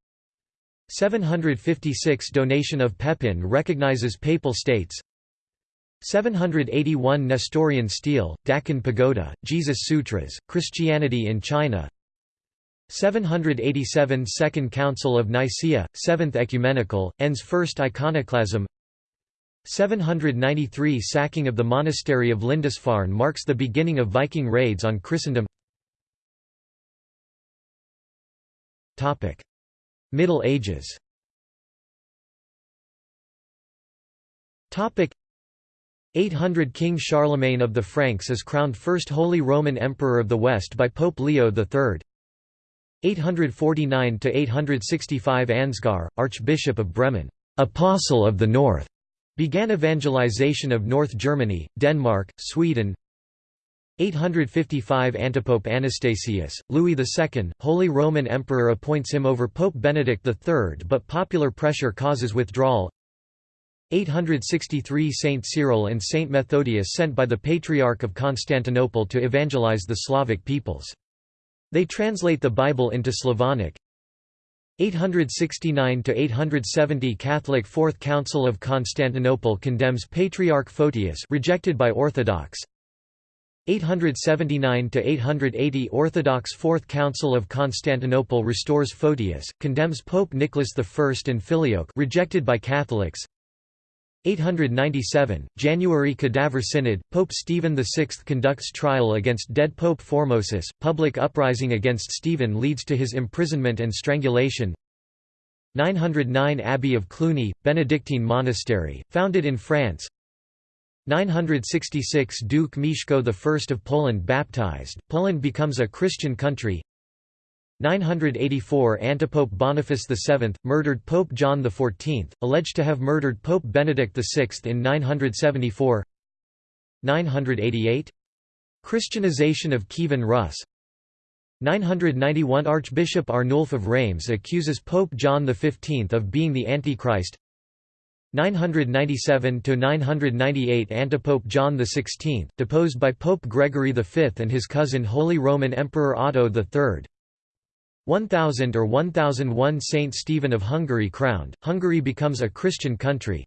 756 Donation of Pepin recognizes Papal States. 781 Nestorian stele, Daqin Pagoda, Jesus Sutras, Christianity in China. 787 Second Council of Nicaea, Seventh Ecumenical, ends First Iconoclasm 793 sacking of the monastery of Lindisfarne marks the beginning of Viking raids on Christendom. Middle Ages. Topic. 800 King Charlemagne of the Franks is crowned first Holy Roman Emperor of the West by Pope Leo III 849 to 865 Ansgar, Archbishop of Bremen, "'Apostle of the North' Began evangelization of North Germany, Denmark, Sweden 855 Antipope Anastasius, Louis II, Holy Roman Emperor appoints him over Pope Benedict III but popular pressure causes withdrawal 863 Saint Cyril and Saint Methodius sent by the Patriarch of Constantinople to evangelize the Slavic peoples. They translate the Bible into Slavonic, 869–870 Catholic Fourth Council of Constantinople condemns Patriarch Photius rejected by Orthodox. 879–880 Orthodox Fourth Council of Constantinople restores Photius, condemns Pope Nicholas I and Filioque rejected by Catholics 897, January Cadaver Synod, Pope Stephen VI conducts trial against dead Pope Formosus, public uprising against Stephen leads to his imprisonment and strangulation. 909 Abbey of Cluny, Benedictine monastery, founded in France. 966 Duke Mieszko I of Poland baptized, Poland becomes a Christian country 984 Antipope Boniface VII, murdered Pope John XIV, alleged to have murdered Pope Benedict VI in 974 988 Christianization of Kievan Rus. 991 Archbishop Arnulf of Reims accuses Pope John XV of being the Antichrist. 997–998 Antipope John XVI, deposed by Pope Gregory V and his cousin Holy Roman Emperor Otto III 1000 or 1001 Saint Stephen of Hungary crowned, Hungary becomes a Christian country.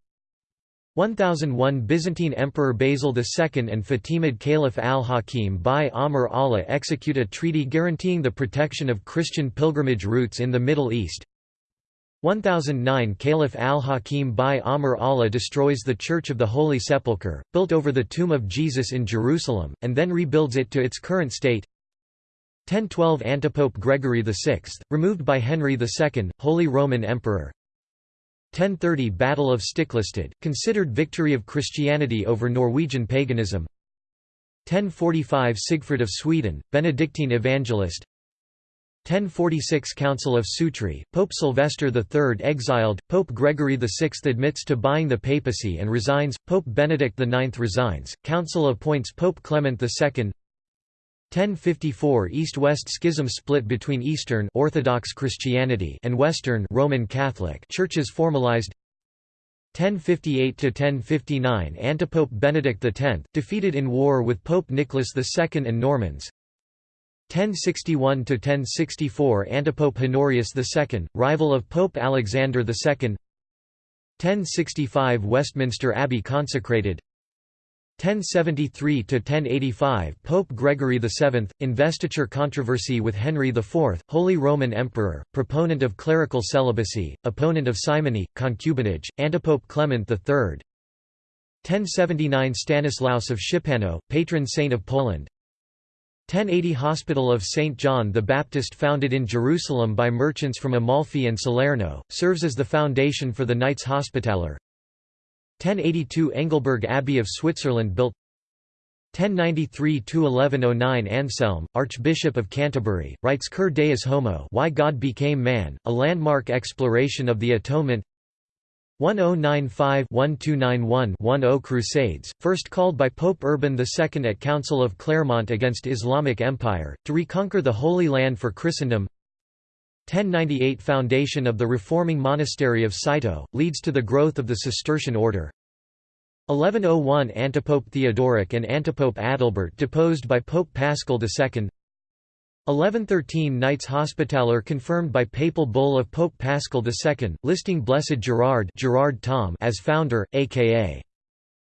1001 Byzantine Emperor Basil II and Fatimid Caliph al-Hakim by Amr Allah execute a treaty guaranteeing the protection of Christian pilgrimage routes in the Middle East. 1009 Caliph al-Hakim by Amr Allah destroys the Church of the Holy Sepulchre, built over the tomb of Jesus in Jerusalem, and then rebuilds it to its current state 1012 Antipope Gregory VI, removed by Henry II, Holy Roman Emperor. 1030 Battle of Stiklestad, considered victory of Christianity over Norwegian paganism. 1045 Sigfrid of Sweden, Benedictine evangelist. 1046 Council of Sutri, Pope Sylvester III exiled, Pope Gregory VI admits to buying the papacy and resigns, Pope Benedict IX resigns, Council appoints Pope Clement II 1054 East-West schism split between Eastern Orthodox Christianity and Western Roman Catholic churches formalized. 1058–1059 Antipope Benedict X, defeated in war with Pope Nicholas II and Normans. 1061–1064 Antipope Honorius II, rival of Pope Alexander II 1065 Westminster Abbey consecrated 1073–1085 Pope Gregory VII, investiture controversy with Henry IV, Holy Roman Emperor, proponent of clerical celibacy, opponent of simony, concubinage, Antipope Clement III 1079 Stanislaus of Szczepano, patron saint of Poland 1080 Hospital of St. John the Baptist founded in Jerusalem by merchants from Amalfi and Salerno, serves as the foundation for the Knights Hospitaller 1082 Engelberg Abbey of Switzerland built 1093–1109 Anselm, Archbishop of Canterbury, writes Cur Deus Homo Why God Became Man, a landmark exploration of the Atonement. 1095-1291-10 Crusades, first called by Pope Urban II at Council of Clermont against Islamic Empire, to reconquer the Holy Land for Christendom 1098 Foundation of the reforming monastery of Cîteaux, leads to the growth of the Cistercian order. 1101 Antipope Theodoric and Antipope Adalbert deposed by Pope Paschal II 1113 Knights Hospitaller confirmed by papal bull of Pope Paschal II, listing Blessed Gerard, Gerard Tom as founder, aka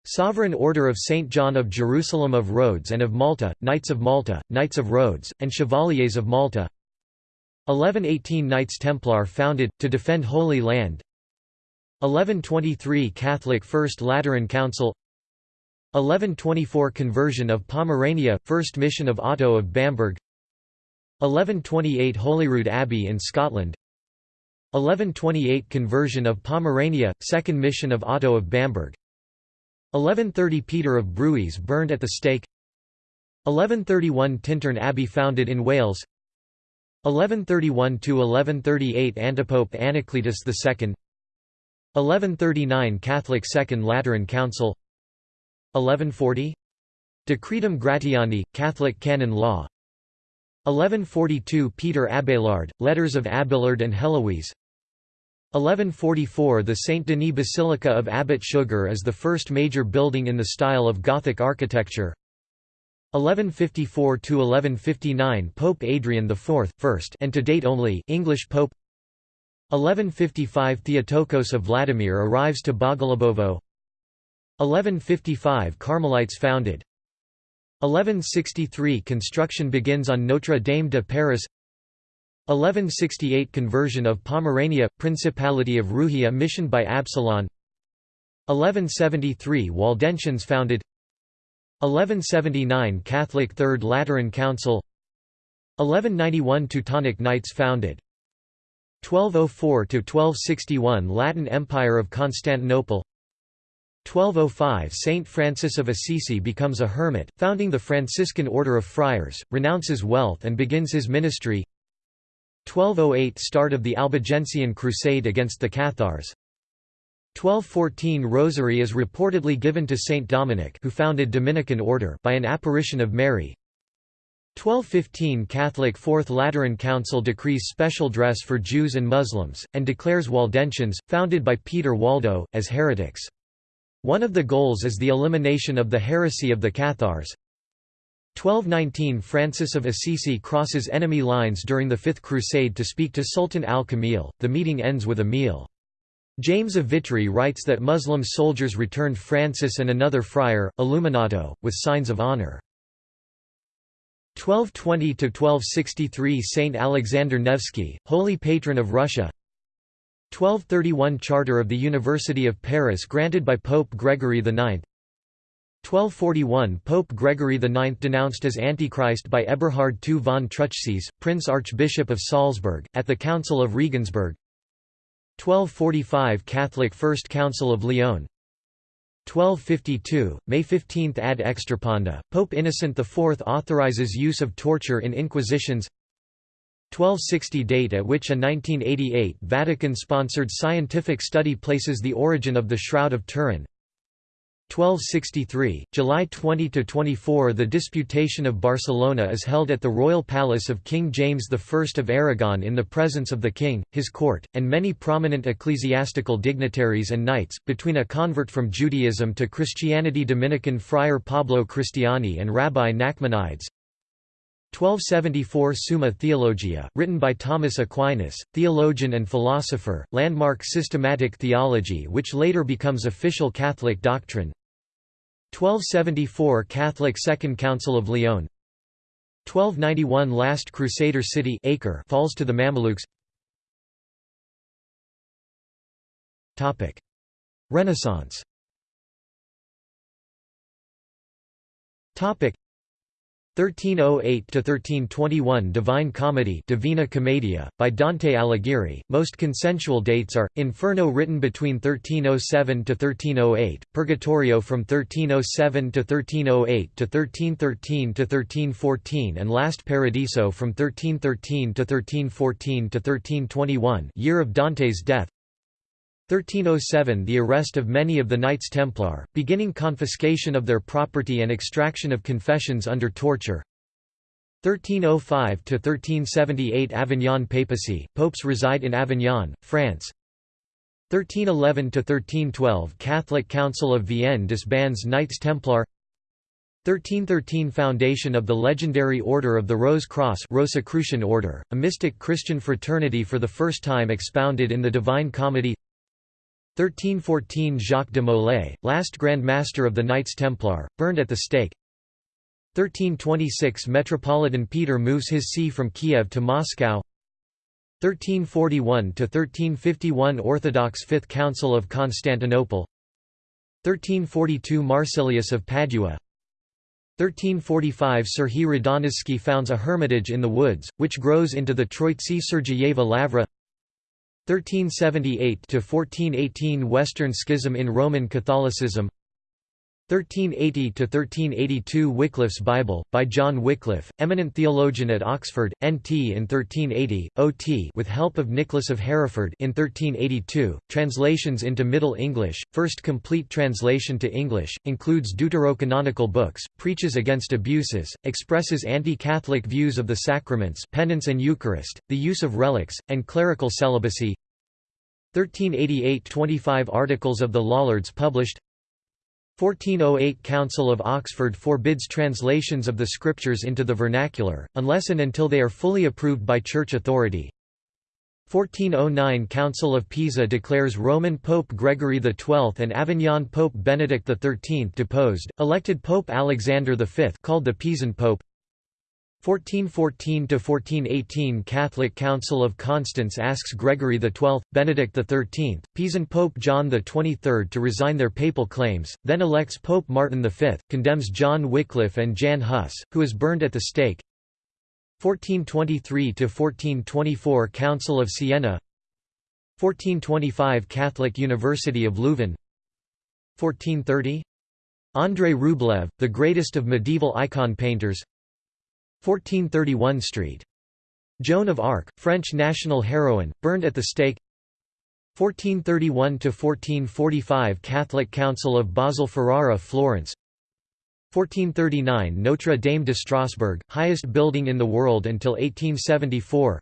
Sovereign Order of St. John of Jerusalem of Rhodes and of Malta, Knights of Malta, Knights of Rhodes, and Chevaliers of Malta 1118 Knights Templar founded, to defend Holy Land. 1123 Catholic First Lateran Council. 1124 Conversion of Pomerania, First Mission of Otto of Bamberg. 1128 Holyrood Abbey in Scotland. 1128 Conversion of Pomerania, Second Mission of Otto of Bamberg. 1130 Peter of Bruys burned at the stake. 1131 Tintern Abbey founded in Wales 1131–1138 Antipope Anacletus II 1139 Catholic Second Lateran Council 1140 Decretum Gratiani, Catholic canon law 1142 Peter Abelard, Letters of Abelard and Heloise 1144 The Saint Denis Basilica of Abbot Suger is the first major building in the style of Gothic architecture 1154–1159 Pope Adrian IV, first and to date only English Pope. 1155 Theotokos of Vladimir arrives to Bogolyubovo 1155 Carmelites founded. 1163 Construction begins on Notre Dame de Paris. 1168 Conversion of Pomerania, Principality of Rugia missioned by Absalon. 1173 Waldensians founded 1179 Catholic Third Lateran Council 1191 Teutonic Knights founded 1204–1261 Latin Empire of Constantinople 1205 Saint Francis of Assisi becomes a hermit, founding the Franciscan Order of Friars, renounces wealth and begins his ministry 1208 Start of the Albigensian Crusade against the Cathars 1214 Rosary is reportedly given to Saint Dominic who founded Dominican order by an apparition of Mary 1215 Catholic Fourth Lateran Council decrees special dress for Jews and Muslims, and declares Waldensians, founded by Peter Waldo, as heretics. One of the goals is the elimination of the heresy of the Cathars. 1219 Francis of Assisi crosses enemy lines during the Fifth Crusade to speak to Sultan al-Kamil, the meeting ends with a meal. James of Vitry writes that Muslim soldiers returned Francis and another friar, Illuminato, with signs of honor. 1220–1263 Saint Alexander Nevsky, holy patron of Russia. 1231 Charter of the University of Paris granted by Pope Gregory IX 1241 Pope Gregory IX denounced as Antichrist by Eberhard II von Truchsess, Prince Archbishop of Salzburg, at the Council of Regensburg 1245 Catholic First Council of Lyon. 1252, May 15 ad extirpanda, Pope Innocent IV authorizes use of torture in inquisitions. 1260 date at which a 1988 Vatican-sponsored scientific study places the origin of the Shroud of Turin 1263, July 20–24 The Disputation of Barcelona is held at the royal palace of King James I of Aragon in the presence of the king, his court, and many prominent ecclesiastical dignitaries and knights, between a convert from Judaism to Christianity Dominican friar Pablo Cristiani and Rabbi Nachmanides, 1274 Summa Theologia, written by Thomas Aquinas, theologian and philosopher, landmark systematic theology which later becomes official Catholic doctrine. 1274 Catholic Second Council of Lyon. 1291 Last Crusader city Acre falls to the Mamelukes. Renaissance 1308–1321 Divine Comedy Divina Commedia, by Dante Alighieri. Most consensual dates are, Inferno written between 1307–1308, Purgatorio from 1307–1308 to 1313–1314 and Last Paradiso from 1313–1314 to 1321 year of Dante's death 1307 – The arrest of many of the Knights Templar, beginning confiscation of their property and extraction of confessions under torture. 1305–1378 Avignon Papacy, popes reside in Avignon, France. 1311–1312 Catholic Council of Vienne disbands Knights Templar. 1313 Foundation of the legendary Order of the Rose Cross Rosicrucian Order, a mystic Christian fraternity for the first time expounded in the Divine Comedy 1314 Jacques de Molay, last Grand Master of the Knights Templar, burned at the stake. 1326 Metropolitan Peter moves his see from Kiev to Moscow. 1341 to 1351 Orthodox Fifth Council of Constantinople. 1342 Marsilius of Padua. 1345 Serhii Radonezhsky founds a hermitage in the woods, which grows into the Troitsi Sergeyeva Lavra 1378–1418 Western Schism in Roman Catholicism 1380–1382 Wycliffe's Bible, by John Wycliffe, eminent theologian at Oxford, NT in 1380, OT with help of Nicholas of Hereford in 1382, translations into Middle English, first complete translation to English, includes deuterocanonical books, preaches against abuses, expresses anti-Catholic views of the sacraments penance and Eucharist, the use of relics, and clerical celibacy. 1388 – 25 articles of the Lollards published 1408 Council of Oxford forbids translations of the scriptures into the vernacular, unless and until they are fully approved by church authority. 1409 Council of Pisa declares Roman Pope Gregory XII and Avignon Pope Benedict XIII deposed, elected Pope Alexander V called the Pisan Pope 1414–1418 Catholic Council of Constance asks Gregory XII, Benedict XIII, Pisan Pope John XXIII to resign their papal claims, then elects Pope Martin V, condemns John Wycliffe and Jan Hus, who is burned at the stake. 1423–1424 Council of Siena. 1425 Catholic University of Leuven. 1430? Andrei Rublev, the greatest of medieval icon painters 1431 Street. Joan of Arc, French national heroine, burned at the stake. 1431–1445 Catholic Council of Basel Ferrara Florence. 1439 Notre Dame de Strasbourg, highest building in the world until 1874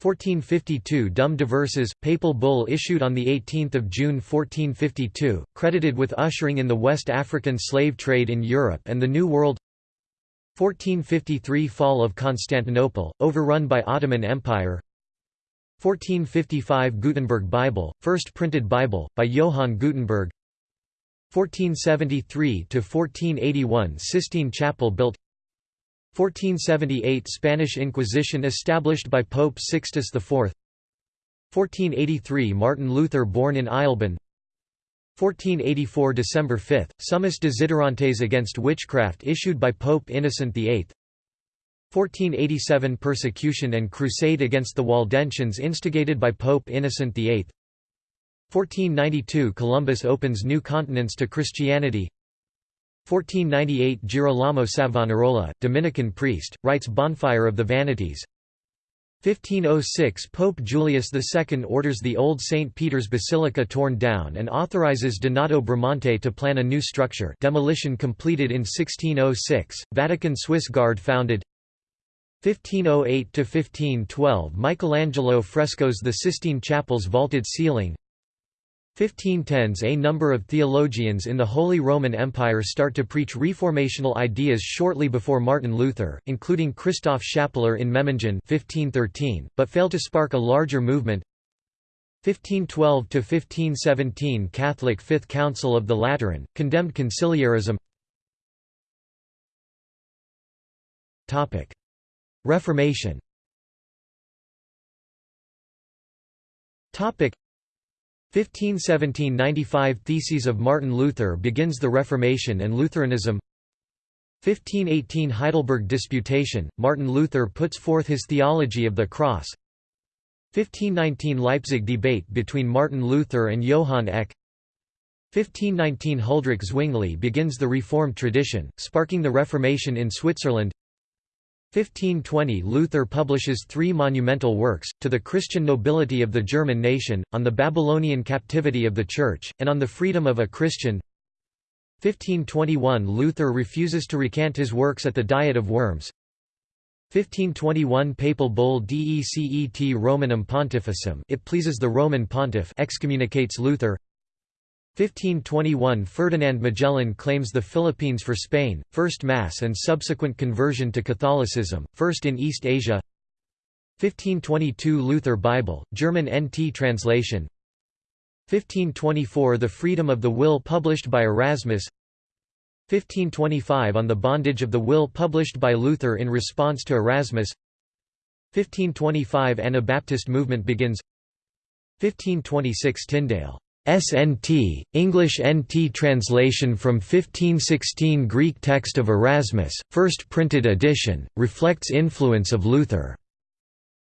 1452 Dum Diversas, papal bull issued on 18 June 1452, credited with ushering in the West African slave trade in Europe and the New World 1453 Fall of Constantinople, overrun by Ottoman Empire. 1455 Gutenberg Bible, first printed Bible, by Johann Gutenberg. 1473–1481 Sistine Chapel built. 1478 Spanish Inquisition established by Pope Sixtus IV 1483 Martin Luther born in Eisleben 1484 December 5 Summis Desiderantes against witchcraft issued by Pope Innocent VIII 1487 Persecution and crusade against the Waldensians instigated by Pope Innocent VIII 1492 Columbus opens new continents to Christianity. 1498 Girolamo Savonarola, Dominican priest, writes Bonfire of the Vanities 1506 Pope Julius II orders the old St. Peter's Basilica torn down and authorizes Donato Bramante to plan a new structure demolition completed in 1606, Vatican Swiss Guard founded 1508–1512 Michelangelo frescoes the Sistine Chapel's vaulted ceiling 1510s A number of theologians in the Holy Roman Empire start to preach reformational ideas shortly before Martin Luther, including Christoph Schappeler in Memmingen 1513, but fail to spark a larger movement. 1512–1517 Catholic Fifth Council of the Lateran, condemned conciliarism. Reformation 1517–95 Theses of Martin Luther begins the Reformation and Lutheranism. 1518 Heidelberg Disputation, Martin Luther puts forth his theology of the cross. 1519 Leipzig debate between Martin Luther and Johann Eck. 1519 Huldrych Zwingli begins the Reformed tradition, sparking the Reformation in Switzerland 1520 Luther publishes three monumental works, to the Christian nobility of the German nation, on the Babylonian captivity of the Church, and on the freedom of a Christian. 1521 Luther refuses to recant his works at the Diet of Worms. 1521 Papal bull Decet Romanum Pontificem it pleases the Roman pontiff excommunicates Luther 1521 Ferdinand Magellan claims the Philippines for Spain, first Mass and subsequent conversion to Catholicism, first in East Asia. 1522 Luther Bible, German NT translation. 1524 The Freedom of the Will published by Erasmus. 1525 On the Bondage of the Will published by Luther in response to Erasmus. 1525 Anabaptist movement begins. 1526 Tyndale SNT, English NT translation from 1516 Greek text of Erasmus, first printed edition, reflects influence of Luther.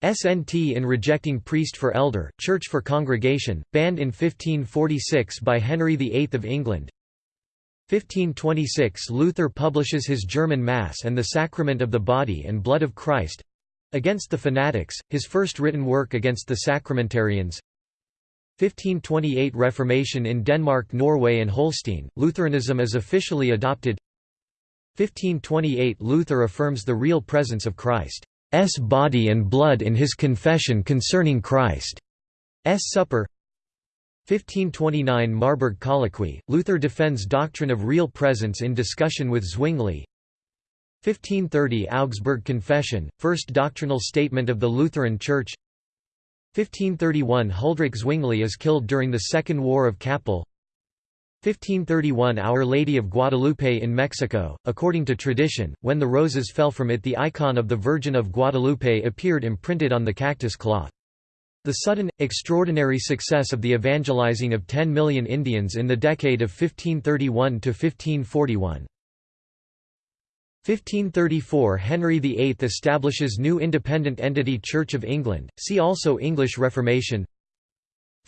SNT in rejecting priest for elder, church for congregation, banned in 1546 by Henry VIII of England. 1526 Luther publishes his German Mass and the Sacrament of the Body and Blood of Christ against the Fanatics, his first written work against the Sacramentarians. 1528 Reformation in Denmark Norway and Holstein, Lutheranism is officially adopted. 1528 Luther affirms the real presence of Christ's body and blood in his confession concerning Christ's supper. 1529 Marburg Colloquy, Luther defends doctrine of real presence in discussion with Zwingli. 1530 Augsburg Confession, first doctrinal statement of the Lutheran Church 1531 Huldrych Zwingli is killed during the Second War of Kappel 1531 Our Lady of Guadalupe in Mexico. According to tradition, when the roses fell from it the icon of the Virgin of Guadalupe appeared imprinted on the cactus cloth. The sudden, extraordinary success of the evangelizing of 10 million Indians in the decade of 1531 to 1541. 1534 Henry VIII establishes new independent entity Church of England, see also English Reformation.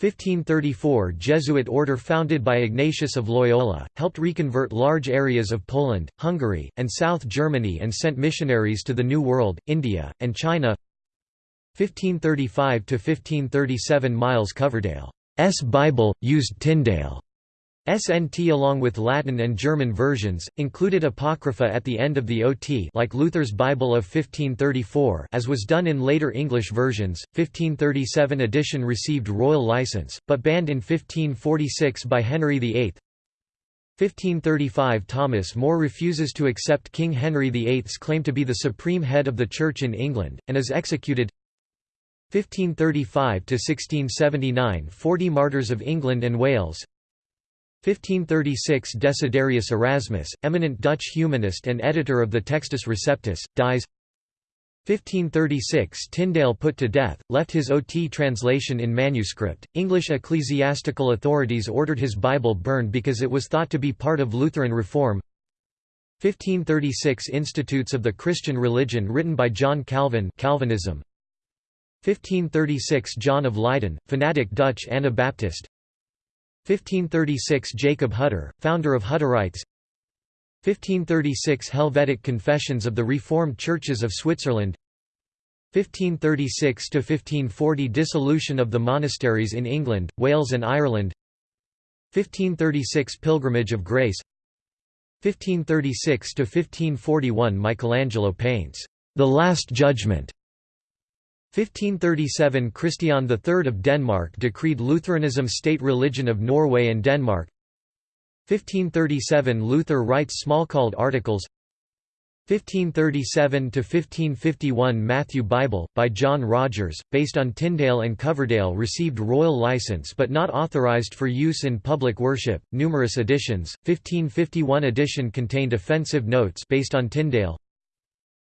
1534 Jesuit order founded by Ignatius of Loyola, helped reconvert large areas of Poland, Hungary, and South Germany and sent missionaries to the New World, India, and China. 1535–1537 Miles Coverdale's Bible, used Tyndale SNT along with Latin and German versions, included Apocrypha at the end of the OT like Luther's Bible of 1534 as was done in later English versions, 1537 edition received royal license, but banned in 1546 by Henry VIII. 1535 Thomas More refuses to accept King Henry VIII's claim to be the supreme head of the Church in England, and is executed 1535 to 1679 Forty Martyrs of England and Wales 1536 Desiderius Erasmus, eminent Dutch humanist and editor of the Textus Receptus, dies 1536 Tyndale put to death, left his OT translation in manuscript. English ecclesiastical authorities ordered his Bible burned because it was thought to be part of Lutheran reform. 1536 Institutes of the Christian Religion written by John Calvin Calvinism. 1536 John of Leyden, fanatic Dutch Anabaptist 1536 Jacob Hutter, founder of Hutterites. 1536 Helvetic Confessions of the Reformed Churches of Switzerland. 1536–1540 Dissolution of the monasteries in England, Wales and Ireland. 1536 Pilgrimage of Grace. 1536–1541 Michelangelo paints, "'The Last Judgment' 1537 Christian III of Denmark decreed Lutheranism state religion of Norway and Denmark. 1537 Luther writes small Smalcald Articles 1537–1551 Matthew Bible, by John Rogers, based on Tyndale and Coverdale received royal license but not authorized for use in public worship, numerous editions, 1551 edition contained offensive notes based on Tyndale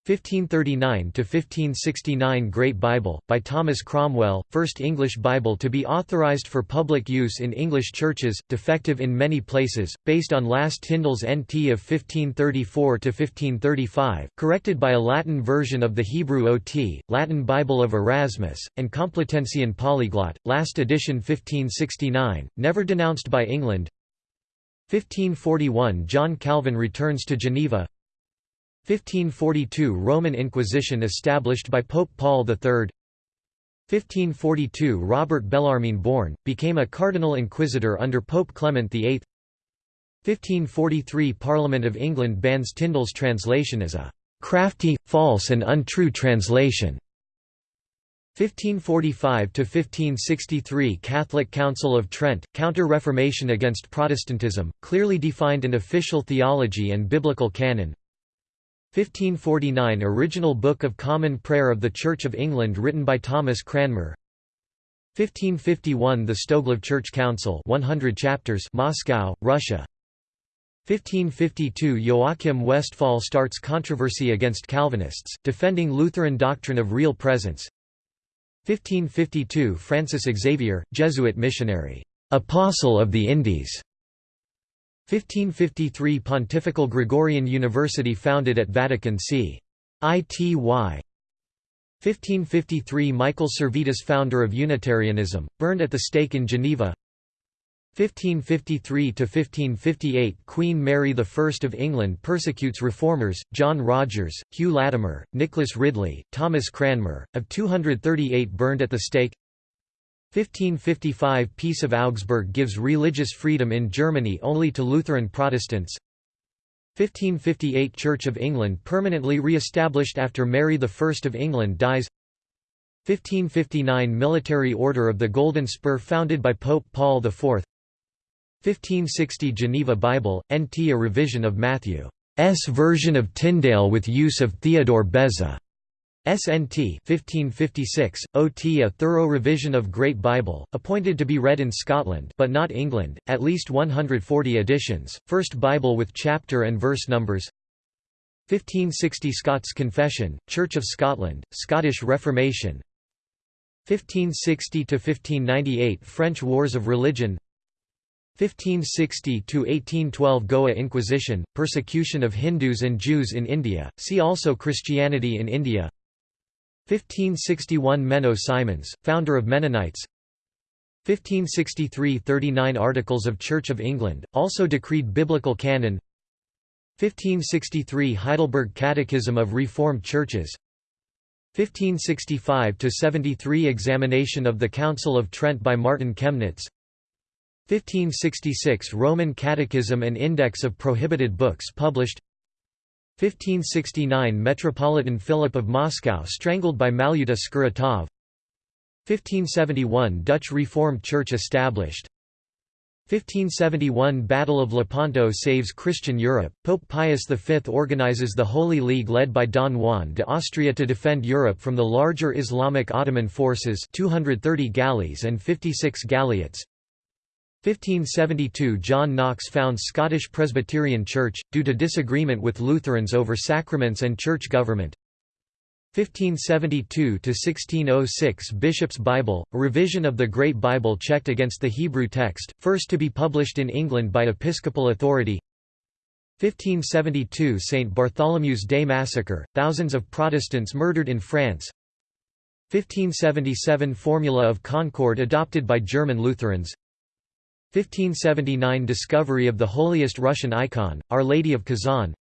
1539–1569 Great Bible, by Thomas Cromwell, first English Bible to be authorized for public use in English churches, defective in many places, based on last Tyndale's NT of 1534–1535, corrected by a Latin version of the Hebrew OT, Latin Bible of Erasmus, and Complutensian Polyglot, last edition 1569, never denounced by England. 1541 John Calvin returns to Geneva 1542 Roman Inquisition established by Pope Paul III 1542 Robert Bellarmine born, became a cardinal inquisitor under Pope Clement VIII 1543 Parliament of England bans Tyndale's translation as a «crafty, false and untrue translation» 1545–1563 Catholic Council of Trent, Counter-Reformation against Protestantism, clearly defined an official theology and biblical canon 1549 Original Book of Common Prayer of the Church of England written by Thomas Cranmer. 1551 The Stoglav Church Council 100 chapters Moscow, Russia. 1552 Joachim Westphal starts controversy against Calvinists, defending Lutheran doctrine of real presence. 1552 Francis Xavier, Jesuit missionary, "'Apostle of the Indies' 1553 Pontifical Gregorian University founded at Vatican c. ITY. 1553 Michael Servetus founder of Unitarianism, burned at the stake in Geneva. 1553–1558 Queen Mary I of England persecutes reformers, John Rogers, Hugh Latimer, Nicholas Ridley, Thomas Cranmer, of 238 burned at the stake 1555 Peace of Augsburg gives religious freedom in Germany only to Lutheran Protestants. 1558 Church of England permanently re-established after Mary I of England dies. 1559 Military Order of the Golden Spur founded by Pope Paul IV 1560 Geneva Bible, NT a revision of Matthew's version of Tyndale with use of Theodore Beza SNT 1556, OT a thorough revision of Great Bible, appointed to be read in Scotland but not England, at least 140 editions, First Bible with chapter and verse numbers. 1560 Scots Confession, Church of Scotland, Scottish Reformation. 1560–1598 French Wars of Religion. 1560–1812 Goa Inquisition, persecution of Hindus and Jews in India, see also Christianity in India 1561 Menno Simons, founder of Mennonites. 1563 39 Articles of Church of England, also decreed Biblical Canon. 1563 Heidelberg Catechism of Reformed Churches. 1565–73 Examination of the Council of Trent by Martin Chemnitz. 1566 Roman Catechism and Index of Prohibited Books published 1569 Metropolitan Philip of Moscow strangled by Malyuta Skuratov. 1571 Dutch Reformed Church established. 1571 Battle of Lepanto saves Christian Europe, Pope Pius V organizes the Holy League led by Don Juan de Austria to defend Europe from the larger Islamic Ottoman forces 230 galleys and 56 galleots 1572 John Knox founds Scottish Presbyterian Church, due to disagreement with Lutherans over sacraments and church government. 1572–1606 Bishop's Bible, a revision of the Great Bible checked against the Hebrew text, first to be published in England by episcopal authority. 1572 St. Bartholomew's Day Massacre, thousands of Protestants murdered in France. 1577 Formula of Concord adopted by German Lutherans 1579 Discovery of the holiest Russian icon, Our Lady of Kazan.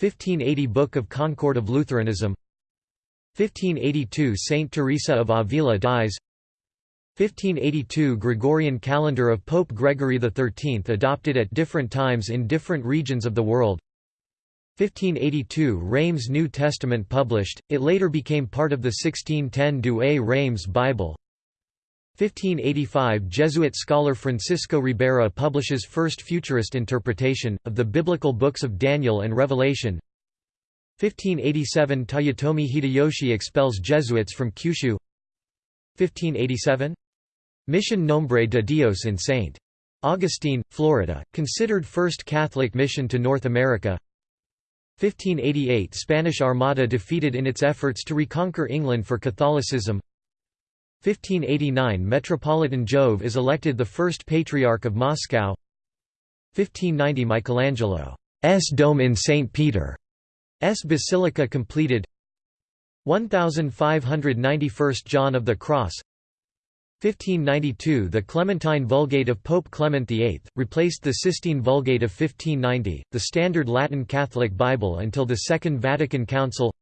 1580 Book of Concord of Lutheranism. 1582 Saint Teresa of Avila dies. 1582 Gregorian calendar of Pope Gregory XIII adopted at different times in different regions of the world. 1582 Reims New Testament published, it later became part of the 1610 Douay Reims Bible 1585 Jesuit scholar Francisco Ribera publishes first futurist interpretation, of the biblical books of Daniel and Revelation 1587 Toyotomi Hideyoshi expels Jesuits from Kyushu 1587? Mission Nombre de Dios in St. Augustine, Florida, considered first Catholic mission to North America 1588 Spanish Armada defeated in its efforts to reconquer England for Catholicism 1589 Metropolitan Jove is elected the first Patriarch of Moscow. 1590 Michelangelo's dome in St. Peter's Basilica completed. 1591 John of the Cross. 1592 The Clementine Vulgate of Pope Clement VIII, replaced the Sistine Vulgate of 1590, the standard Latin Catholic Bible until the Second Vatican Council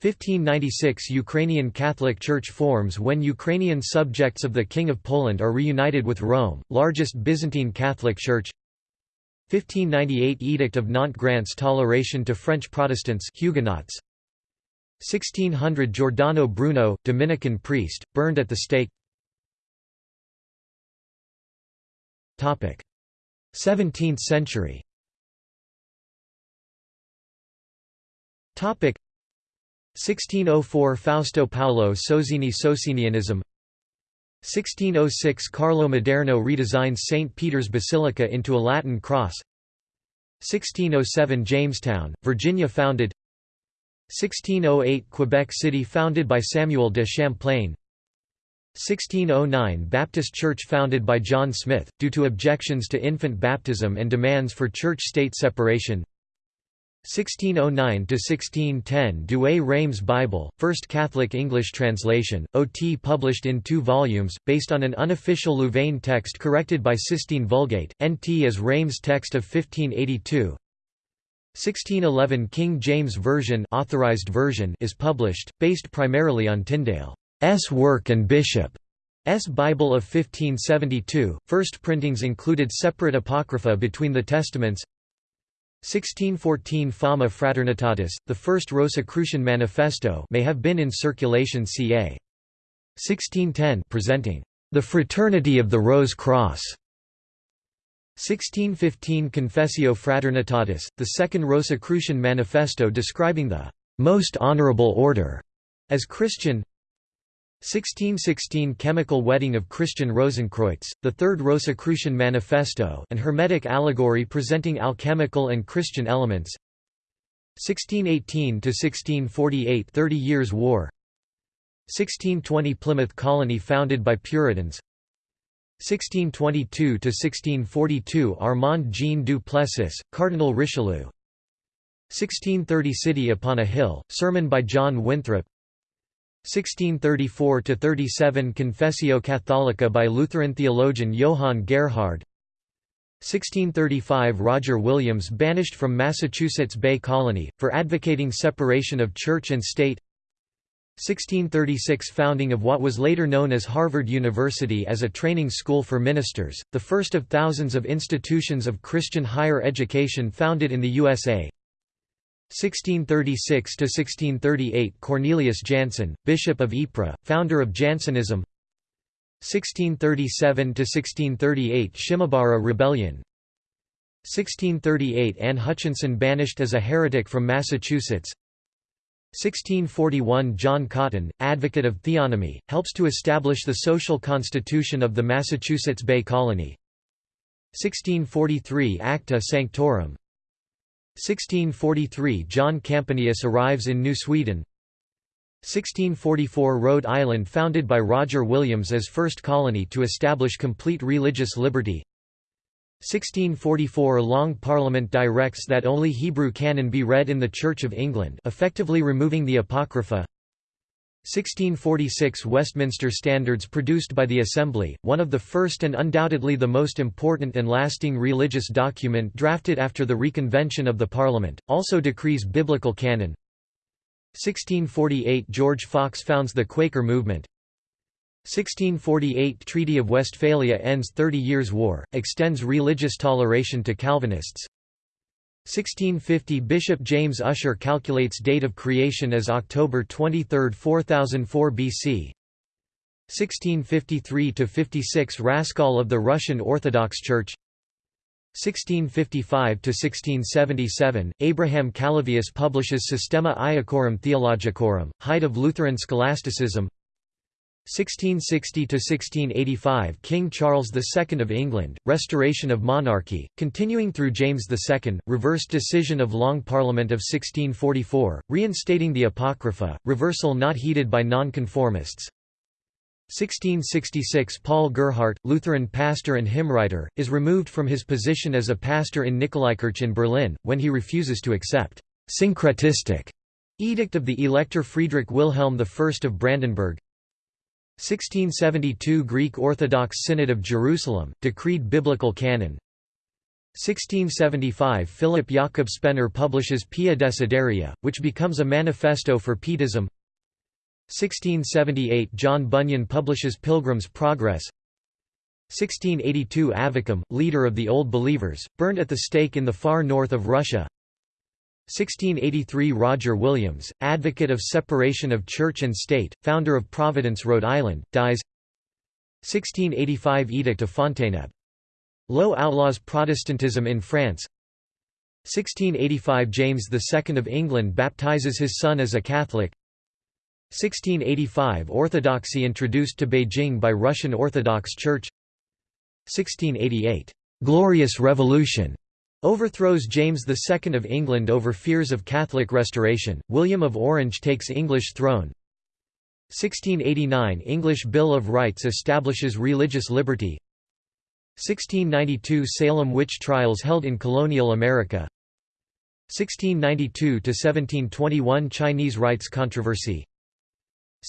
1596 Ukrainian Catholic Church forms when Ukrainian subjects of the King of Poland are reunited with Rome, largest Byzantine Catholic Church. 1598 Edict of Nantes grants toleration to French Protestants Huguenots. 1600 Giordano Bruno, Dominican priest, burned at the stake. 17th century 1604 Fausto Paolo Sozzini Socinianism 1606 Carlo Maderno redesigns St. Peter's Basilica into a Latin cross. 1607 Jamestown, Virginia founded. 1608 Quebec City founded by Samuel de Champlain. 1609 Baptist Church founded by John Smith, due to objections to infant baptism and demands for church-state separation 1609–1610 Douay Reims Bible, first Catholic English translation, OT published in two volumes, based on an unofficial Louvain text corrected by Sistine Vulgate, NT as Reims text of 1582 1611 King James Version, authorized version is published, based primarily on Tyndale's work and Bishop's Bible of 1572. First printings included separate apocrypha between the Testaments 1614 Fama Fraternitatis, the first Rosicrucian manifesto may have been in circulation ca. 1610 presenting the Fraternity of the Rose Cross. 1615 Confessio Fraternitatis, the second Rosicrucian manifesto describing the most honorable order as Christian 1616 Chemical Wedding of Christian Rosenkreutz, the Third Rosicrucian Manifesto an Hermetic allegory presenting alchemical and Christian elements. 1618–1648 Thirty Years' War. 1620 Plymouth Colony founded by Puritans. 1622–1642 Armand Jean du Plessis, Cardinal Richelieu. 1630 City upon a Hill, sermon by John Winthrop 1634–37 Confessio Catholica by Lutheran theologian Johann Gerhard. 1635 Roger Williams banished from Massachusetts Bay Colony, for advocating separation of church and state. 1636 Founding of what was later known as Harvard University as a training school for ministers, the first of thousands of institutions of Christian higher education founded in the USA 1636–1638 Cornelius Jansen, Bishop of Ypres, founder of Jansenism. 1637–1638 Shimabara Rebellion. 1638 Anne Hutchinson banished as a heretic from Massachusetts. 1641 John Cotton, advocate of theonomy, helps to establish the social constitution of the Massachusetts Bay Colony. 1643 Acta Sanctorum 1643 John Campanius arrives in New Sweden. 1644 Rhode Island founded by Roger Williams as first colony to establish complete religious liberty. 1644 Long Parliament directs that only Hebrew canon be read in the Church of England effectively removing the Apocrypha 1646 Westminster Standards produced by the Assembly, one of the first and undoubtedly the most important and lasting religious document drafted after the reconvention of the Parliament, also decrees biblical canon. 1648 George Fox founds the Quaker movement. 1648 Treaty of Westphalia ends Thirty Years' War, extends religious toleration to Calvinists 1650 Bishop James Ussher calculates date of creation as October 23, 4004 BC. 1653–56 Raskol of the Russian Orthodox Church 1655–1677, Abraham Calovius publishes Systema Locorum Theologicorum, height of Lutheran scholasticism 1660–1685 King Charles II of England, restoration of monarchy, continuing through James II, reversed decision of Long Parliament of 1644, reinstating the Apocrypha, reversal not heeded by nonconformists. 1666 Paul Gerhardt, Lutheran pastor and hymnwriter, is removed from his position as a pastor in Nikolaikirche in Berlin, when he refuses to accept syncretistic edict of the Elector Friedrich Wilhelm I of Brandenburg. 1672 Greek Orthodox Synod of Jerusalem, decreed biblical canon. 1675 Philip Jakob Spener publishes Pia Desideria, which becomes a manifesto for Pietism. 1678 John Bunyan publishes Pilgrim's Progress. 1682 Avvakum, leader of the Old Believers, burned at the stake in the far north of Russia 1683 Roger Williams, advocate of separation of church and state, founder of Providence, Rhode Island, dies. 1685 Edict of Fontainebleau. Low outlaws Protestantism in France. 1685 James II of England baptizes his son as a Catholic. 1685 Orthodoxy introduced to Beijing by Russian Orthodox Church. 1688 «Glorious Revolution» Overthrows James II of England over fears of Catholic restoration, William of Orange takes English throne. 1689 English Bill of Rights establishes religious liberty. 1692 Salem witch trials held in colonial America. 1692–1721 Chinese Rites controversy.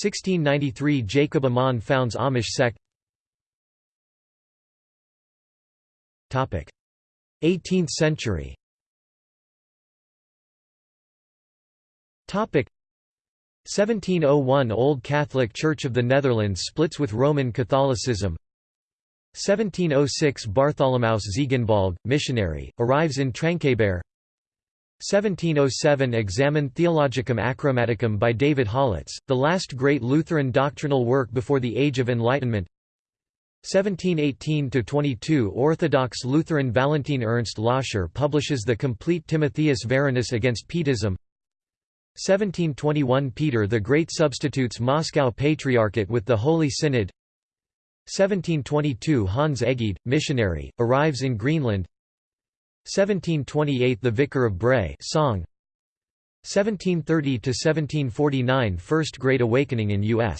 1693 Jacob Amann founds Amish sect 18th century. Topic. 1701 Old Catholic Church of the Netherlands splits with Roman Catholicism. 1706 Bartholomaeus Ziegenbalg, missionary, arrives in Tranquebar. 1707 Examen Theologicum Acroamaticum by David Hollatz, the last great Lutheran doctrinal work before the Age of Enlightenment 1718–22 Orthodox Lutheran Valentin Ernst Loscher publishes the complete Timotheus Verinus against Pietism. 1721 Peter the Great substitutes Moscow Patriarchate with the Holy Synod. 1722 Hans Egede, missionary, arrives in Greenland. 1728 The Vicar of Bray song. 1730–1749 First Great Awakening in U.S.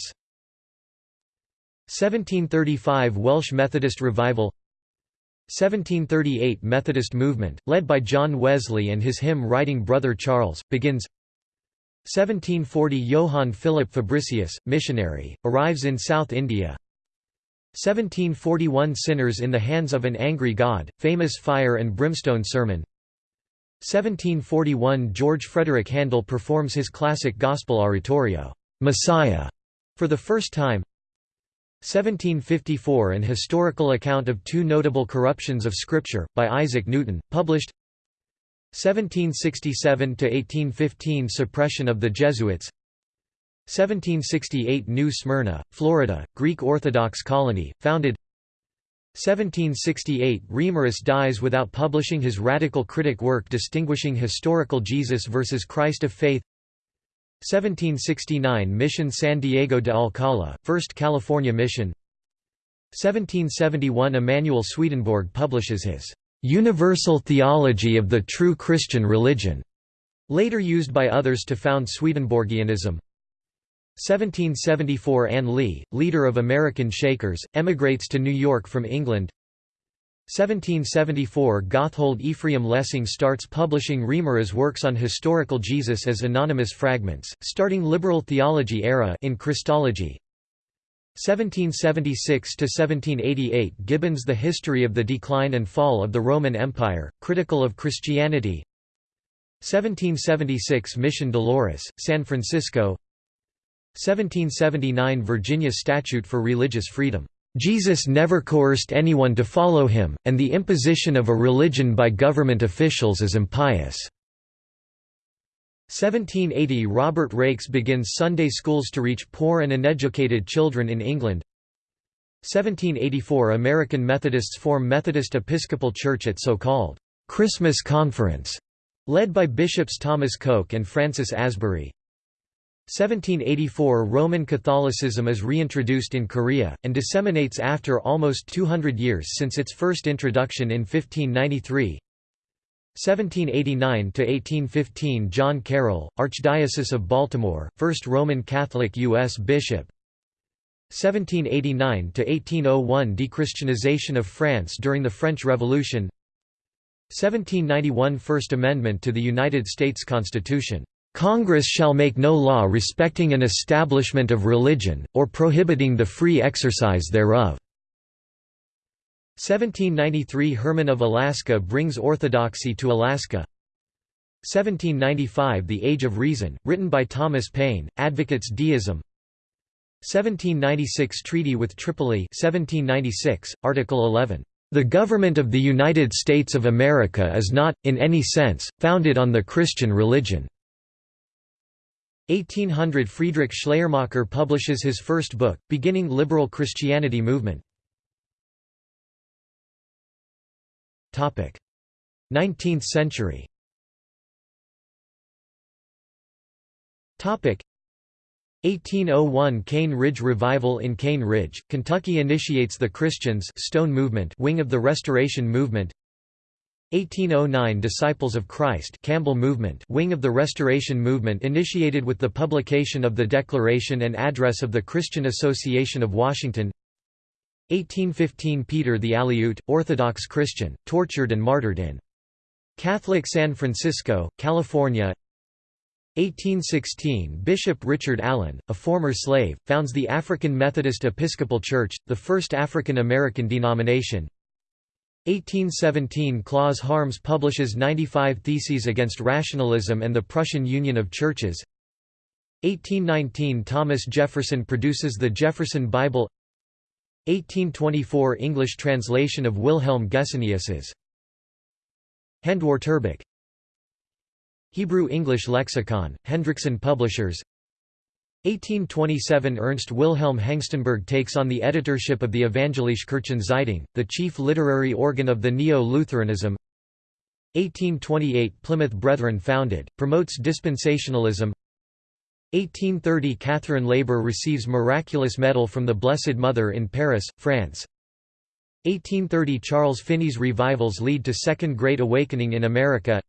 1735 Welsh Methodist Revival 1738 Methodist movement, led by John Wesley and his hymn-writing brother Charles, begins 1740 Johann Philip Fabricius, missionary, arrives in South India 1741 Sinners in the Hands of an Angry God, famous fire and brimstone sermon 1741 George Frederick Handel performs his classic gospel oratorio, "'Messiah' for the first time 1754 An historical account of two notable corruptions of Scripture, by Isaac Newton, published 1767–1815 Suppression of the Jesuits 1768 New Smyrna, Florida, Greek Orthodox colony, founded 1768 Reimarus dies without publishing his radical critic work distinguishing historical Jesus versus Christ of Faith 1769 Mission San Diego de Alcala, First California Mission. 1771 Emanuel Swedenborg publishes his "'Universal Theology of the True Christian Religion' later used by others to found Swedenborgianism. 1774 Ann Lee, leader of American Shakers, emigrates to New York from England 1774 Gotthold Ephraim Lessing starts publishing Reimarus works on historical Jesus as anonymous fragments, starting liberal theology era in Christology. 1776–1788 Gibbons The History of the Decline and Fall of the Roman Empire, critical of Christianity. 1776 Mission Dolores, San Francisco. 1779 Virginia Statute for Religious Freedom. Jesus never coerced anyone to follow him, and the imposition of a religion by government officials is impious. 1780 Robert Raikes begins Sunday schools to reach poor and uneducated children in England 1784 American Methodists form Methodist Episcopal Church at so-called «Christmas Conference», led by Bishops Thomas Coke and Francis Asbury 1784 Roman Catholicism is reintroduced in Korea, and disseminates after almost 200 years since its first introduction in 1593 1789–1815 John Carroll, Archdiocese of Baltimore, first Roman Catholic U.S. bishop. 1789–1801 Dechristianization of France during the French Revolution. 1791 First Amendment to the United States Constitution Congress shall make no law respecting an establishment of religion, or prohibiting the free exercise thereof." 1793 Herman of Alaska brings orthodoxy to Alaska 1795 The Age of Reason, written by Thomas Paine, advocates deism 1796 Treaty with Tripoli 1796, Article 11, "...the government of the United States of America is not, in any sense, founded on the Christian religion." 1800 Friedrich Schleiermacher publishes his first book, beginning liberal Christianity movement. 19th century. Topic. 1801 Cane Ridge Revival In Cane Ridge, Kentucky initiates the Christians Stone Movement wing of the Restoration Movement 1809 Disciples of Christ Campbell Movement wing of the Restoration Movement initiated with the publication of the Declaration and Address of the Christian Association of Washington. 1815 Peter the Aleut, Orthodox Christian, tortured and martyred in Catholic San Francisco, California. 1816 Bishop Richard Allen, a former slave, founds the African Methodist Episcopal Church, the first African American denomination 1817 Klaus Harms publishes 95 Theses against Rationalism and the Prussian Union of Churches. 1819 Thomas Jefferson produces the Jefferson Bible. 1824 English translation of Wilhelm Gesenius's Handwörterbuch Hebrew-English lexicon, Hendrickson Publishers 1827 Ernst Wilhelm Hengstenberg takes on the editorship of the Evangelische Kirchenzeitung, the chief literary organ of the Neo-Lutheranism. 1828 Plymouth Brethren founded, promotes dispensationalism. 1830 Catherine Labouré receives miraculous medal from the Blessed Mother in Paris, France. 1830 Charles Finney's revivals lead to Second Great Awakening in America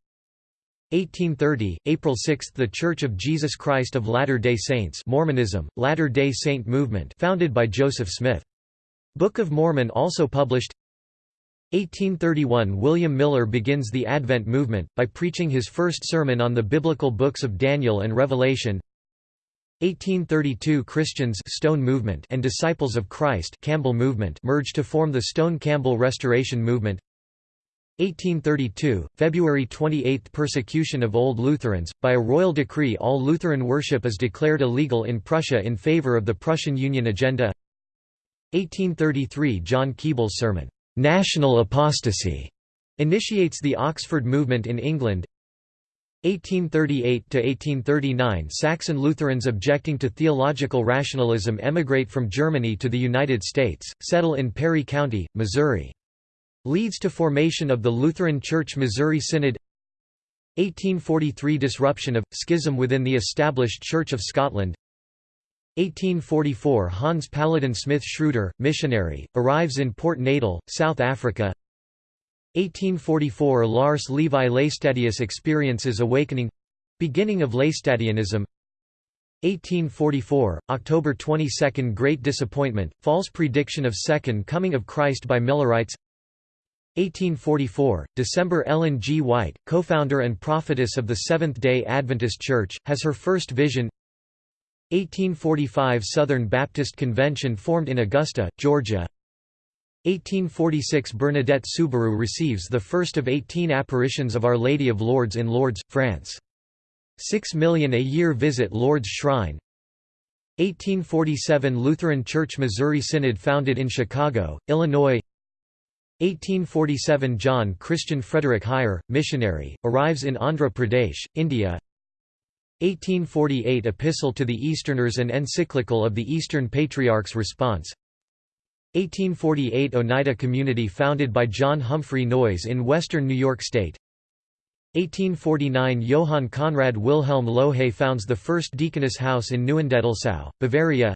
1830, April 6 – The Church of Jesus Christ of Latter-day Saints Mormonism, Latter-day Saint movement founded by Joseph Smith. Book of Mormon also published. 1831 William Miller begins the Advent movement, by preaching his first sermon on the biblical books of Daniel and Revelation. 1832 Christians Stone movement and Disciples of Christ Campbell movement merge to form the Stone-Campbell Restoration movement 1832, February 28 Persecution of Old Lutherans. By a royal decree all Lutheran worship is declared illegal in Prussia in favor of the Prussian Union agenda 1833 John Keble's sermon, "'National Apostasy' initiates the Oxford movement in England 1838–1839 Saxon Lutherans objecting to theological rationalism emigrate from Germany to the United States, settle in Perry County, Missouri. Leads to formation of the Lutheran Church Missouri Synod. 1843 Disruption of, schism within the established Church of Scotland. 1844 Hans Paludan Smith Schreuder, missionary, arrives in Port Natal, South Africa. 1844 Lars Levi Laestadius experiences awakening beginning of Laestadianism 1844 October 22 Great disappointment false prediction of second coming of Christ by Millerites 1844 December Ellen G. White co-founder and prophetess of the Seventh-day Adventist Church has her first vision. 1845 Southern Baptist Convention formed in Augusta, Georgia. 1846 Bernadette Soubirous receives the first of 18 apparitions of Our Lady of Lourdes in Lourdes, France. 6 million a year visit Lourdes Shrine. 1847 Lutheran Church Missouri Synod founded in Chicago, Illinois 1847 John Christian Frederick Heyer, missionary, arrives in Andhra Pradesh, India. 1848 Epistle to the Easterners and Encyclical of the Eastern Patriarchs Response. 1848 Oneida Community founded by John Humphrey Noyes in western New York State. 1849 Johann Conrad Wilhelm Lohe founds the first deaconess house in Neuendettelsau, Bavaria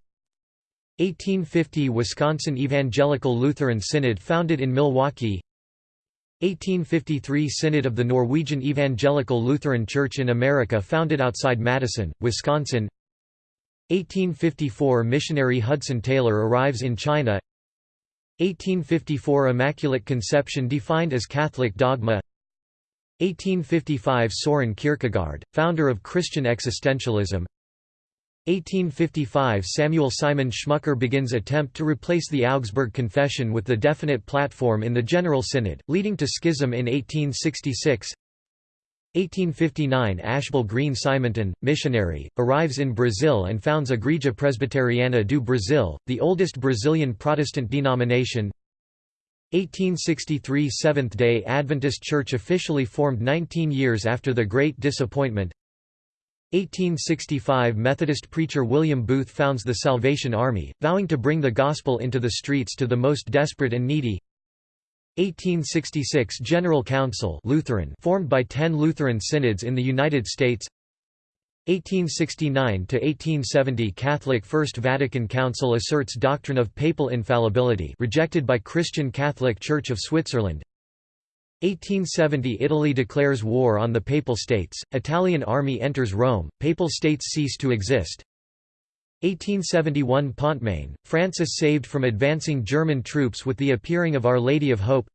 1850 Wisconsin Evangelical Lutheran Synod founded in Milwaukee. 1853 Synod of the Norwegian Evangelical Lutheran Church in America founded outside Madison, Wisconsin. 1854 Missionary Hudson Taylor arrives in China. 1854 Immaculate Conception defined as Catholic dogma. 1855 Soren Kierkegaard, founder of Christian existentialism 1855 Samuel Simon Schmucker begins attempt to replace the Augsburg Confession with the definite platform in the General Synod, leading to schism in 1866 1859 Ashbel Green Simonton, missionary, arrives in Brazil and founds Igreja Presbiteriana do Brasil, the oldest Brazilian Protestant denomination. 1863 Seventh-day Adventist Church officially formed 19 years after the Great Disappointment 1865 Methodist preacher William Booth founds the Salvation Army, vowing to bring the gospel into the streets to the most desperate and needy. 1866 General Council Lutheran formed by ten Lutheran synods in the United States. 1869 to 1870 Catholic First Vatican Council asserts doctrine of papal infallibility rejected by Christian Catholic Church of Switzerland 1870 Italy declares war on the Papal States, Italian army enters Rome, Papal States cease to exist. 1871 Pontmain, Francis saved from advancing German troops with the appearing of Our Lady of Hope.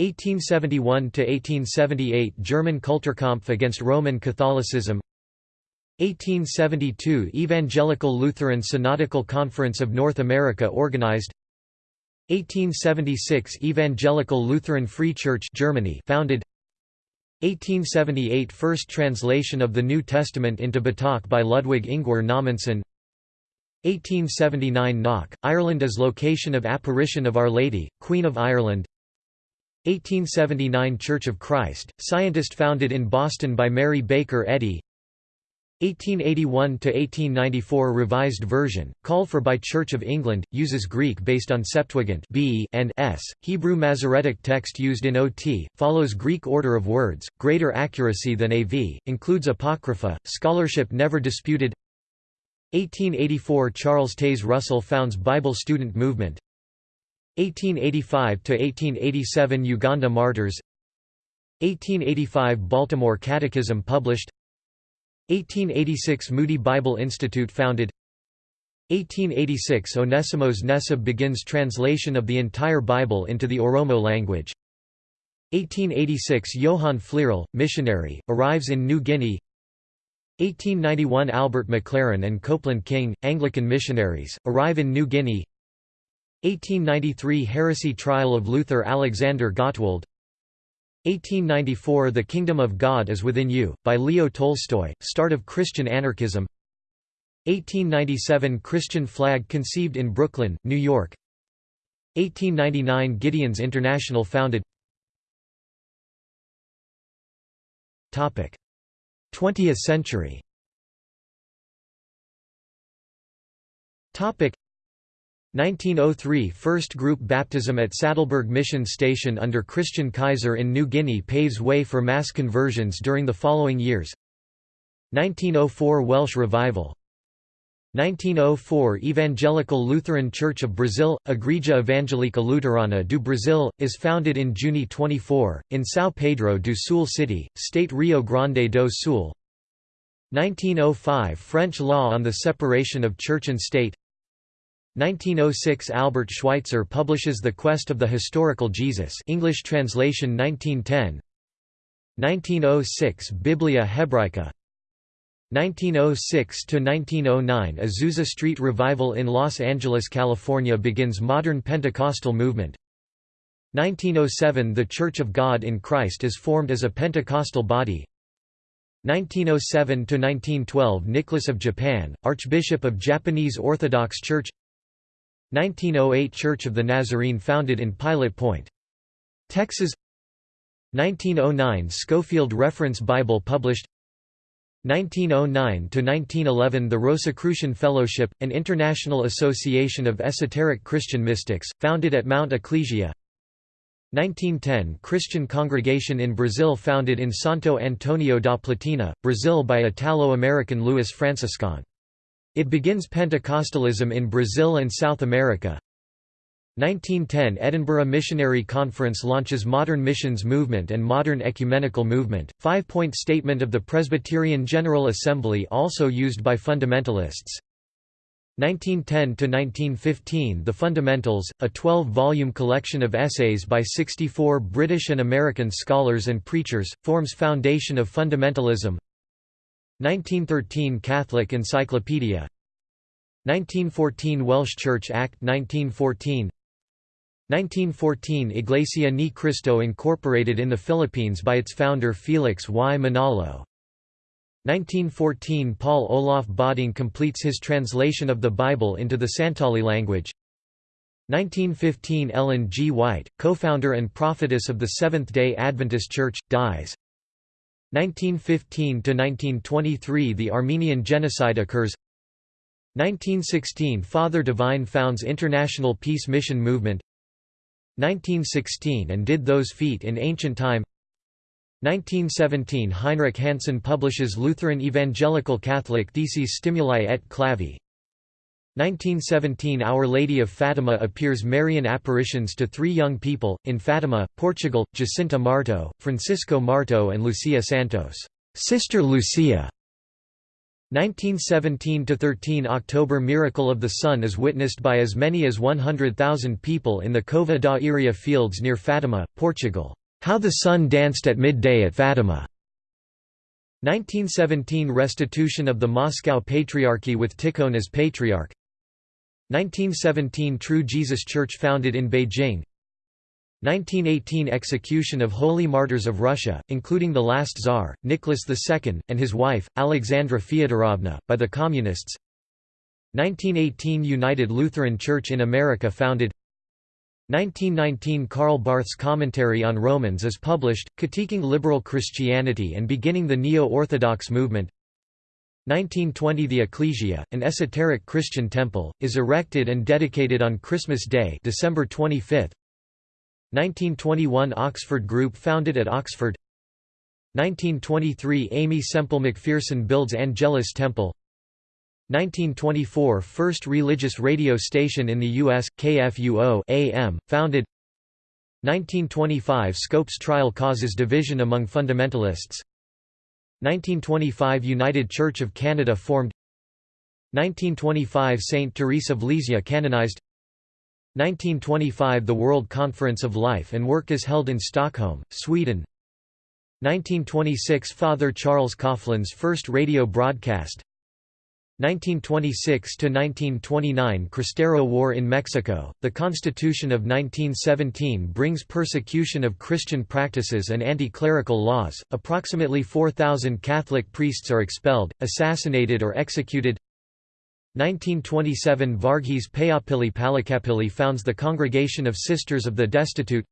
1871–1878 German Kulturkampf against Roman Catholicism. 1872 Evangelical Lutheran Synodical Conference of North America organized 1876 Evangelical Lutheran Free Church Germany founded. 1878 First translation of the New Testament into Batak by Ludwig Ingwer Nommensen 1879 Knock, Ireland as location of apparition of Our Lady, Queen of Ireland. 1879 Church of Christ, scientist founded in Boston by Mary Baker Eddy 1881–1894 Revised Version, called for by Church of England, uses Greek based on Septuagint B and S, Hebrew Masoretic text used in OT, follows Greek order of words, greater accuracy than AV, includes Apocrypha, scholarship never disputed. 1884 Charles Taze Russell founds Bible Student Movement. 1885–1887 Uganda Martyrs. 1885 Baltimore Catechism published 1886 Moody Bible Institute founded. 1886 Onesimos Nesib begins translation of the entire Bible into the Oromo language. 1886 Johann Flierl, missionary, arrives in New Guinea. 1891 Albert McLaren and Copeland King, Anglican missionaries, arrive in New Guinea. 1893 Heresy trial of Luther Alexander Gottwald 1894 The Kingdom of God is Within You, by Leo Tolstoy, start of Christian anarchism. 1897 Christian flag conceived in Brooklyn, New York. 1899 Gideon's International founded. 20th century 1903 First group baptism at Sattelberg Mission Station under Christian Keysser in New Guinea paves way for mass conversions during the following years. 1904 Welsh Revival. 1904 Evangelical Lutheran Church of Brazil, Igreja Evangélica Luterana do Brasil, is founded in June 24, in São Pedro do Sul City, State Rio Grande do Sul. 1905 French law on the separation of church and state 1906 Albert Schweitzer publishes The Quest of the Historical Jesus English translation 1910 1906 Biblia Hebraica. 1906–1909 Azusa Street Revival in Los Angeles, California begins modern Pentecostal movement. 1907 The Church of God in Christ is formed as a Pentecostal body. 1907–1912 Nicholas of Japan, Archbishop of Japanese Orthodox Church 1908 Church of the Nazarene founded in Pilot Point. Texas 1909 Scofield Reference Bible published 1909–1911 The Rosicrucian Fellowship, an international association of esoteric Christian mystics, founded at Mount Ecclesia 1910 Christian congregation in Brazil founded in Santo Antonio da Platina, Brazil by Italo-American Luis Francescon. It begins Pentecostalism in Brazil and South America 1910 Edinburgh Missionary Conference launches Modern Missions Movement and Modern Ecumenical Movement, five-point statement of the Presbyterian General Assembly also used by fundamentalists. 1910–1915 The Fundamentals, a 12-volume collection of essays by 64 British and American scholars and preachers, forms foundation of fundamentalism 1913 Catholic Encyclopedia 1914 Welsh Church Act 1914 1914 Iglesia Ni Cristo incorporated in the Philippines by its founder Felix Y. Manalo. 1914 Paul Olaf Bodding completes his translation of the Bible into the Santali language. 1915 Ellen G. White, co-founder and prophetess of the Seventh-day Adventist Church, dies. 1915–1923 The Armenian Genocide occurs. 1916 Father Divine founds International Peace Mission Movement. 1916 and Did Those Feet in Ancient Time. 1917 Heinrich Hansen publishes Lutheran Evangelical Catholic Theses Stimuli et Clavi 1917 Our Lady of Fatima appears Marian apparitions to three young people, in Fatima, Portugal, Jacinta Marto, Francisco Marto and Lucia Santos Sister Lucia 1917–13 October Miracle of the Sun is witnessed by as many as 100,000 people in the Cova da Iria fields near Fatima, Portugal. How the Sun Danced at Midday at Fatima. 1917 Restitution of the Moscow Patriarchy with Tikhon as Patriarch 1917 True Jesus Church founded in Beijing. 1918 Execution of Holy Martyrs of Russia, including the last Tsar, Nicholas II, and his wife, Alexandra Fyodorovna, by the Communists. 1918 United Lutheran Church in America founded. 1919 Karl Barth's Commentary on Romans is published, critiquing liberal Christianity and beginning the Neo-Orthodox movement 1920 The Ecclesia, an esoteric Christian temple, is erected and dedicated on Christmas Day December 25, 1921 Oxford Group founded at Oxford. 1923 Aimee Semple McPherson builds Angelus Temple. 1924 First religious radio station in the U.S., KFUO AM, founded. 1925 Scopes Trial causes division among fundamentalists 1925 United Church of Canada formed. 1925 Saint Therese of Lisieux canonized. 1925 The World Conference of Life and Work is held in Stockholm, Sweden. 1926 Father Charles Coughlin's first radio broadcast 1926–1929 Cristero War in Mexico, the Constitution of 1917 brings persecution of Christian practices and anti-clerical laws, approximately 4,000 Catholic priests are expelled, assassinated or executed. 1927 Varghese Payapilli Palakapilli founds the Congregation of Sisters of the Destitute.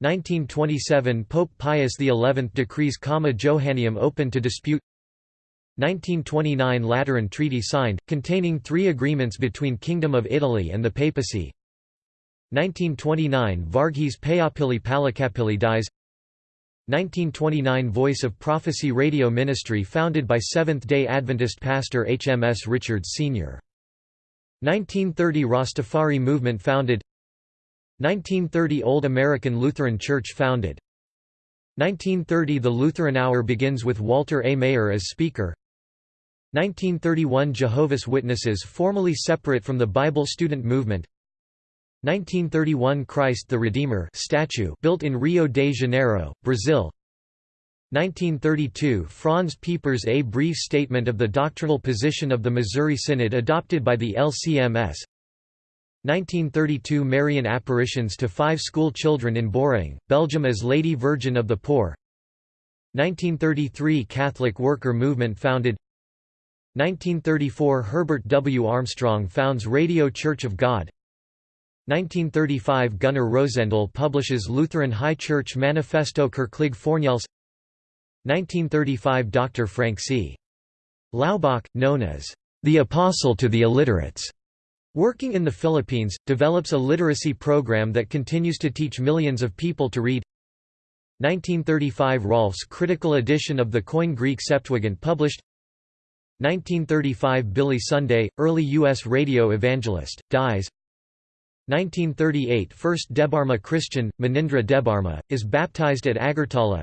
1927 Pope Pius XI decrees Comma Johanneum open to dispute 1929 Lateran Treaty signed, containing three agreements between Kingdom of Italy and the Papacy. 1929 Varghese Payyappilly Palakkappilly dies. 1929 Voice of Prophecy Radio Ministry founded by Seventh-day Adventist pastor HMS Richards Sr. 1930 Rastafari movement founded. 1930 Old American Lutheran Church founded. 1930 The Lutheran Hour begins with Walter A. Maier as speaker 1931 Jehovah's Witnesses formally separate from the Bible student movement. 1931 Christ the Redeemer statue built in Rio de Janeiro, Brazil. 1932 Franz Pieper's A Brief Statement of the Doctrinal Position of the Missouri Synod adopted by the LCMS 1932 Marian apparitions to five school children in Beauraing, Belgium as Lady Virgin of the Poor. 1933 Catholic Worker Movement founded 1934 Herbert W. Armstrong founds Radio Church of God 1935 Gunnar Rosendal publishes Lutheran High Church Manifesto Kirklig Fornels 1935 Dr. Frank C. Laubach, known as the Apostle to the Illiterates, working in the Philippines, develops a literacy program that continues to teach millions of people to read 1935 Rahlfs' critical edition of the Koine Greek Septuagint published 1935 Billy Sunday, early U.S. radio evangelist, dies 1938 First Debarma Christian, Manindra Debarma, is baptized at Agartala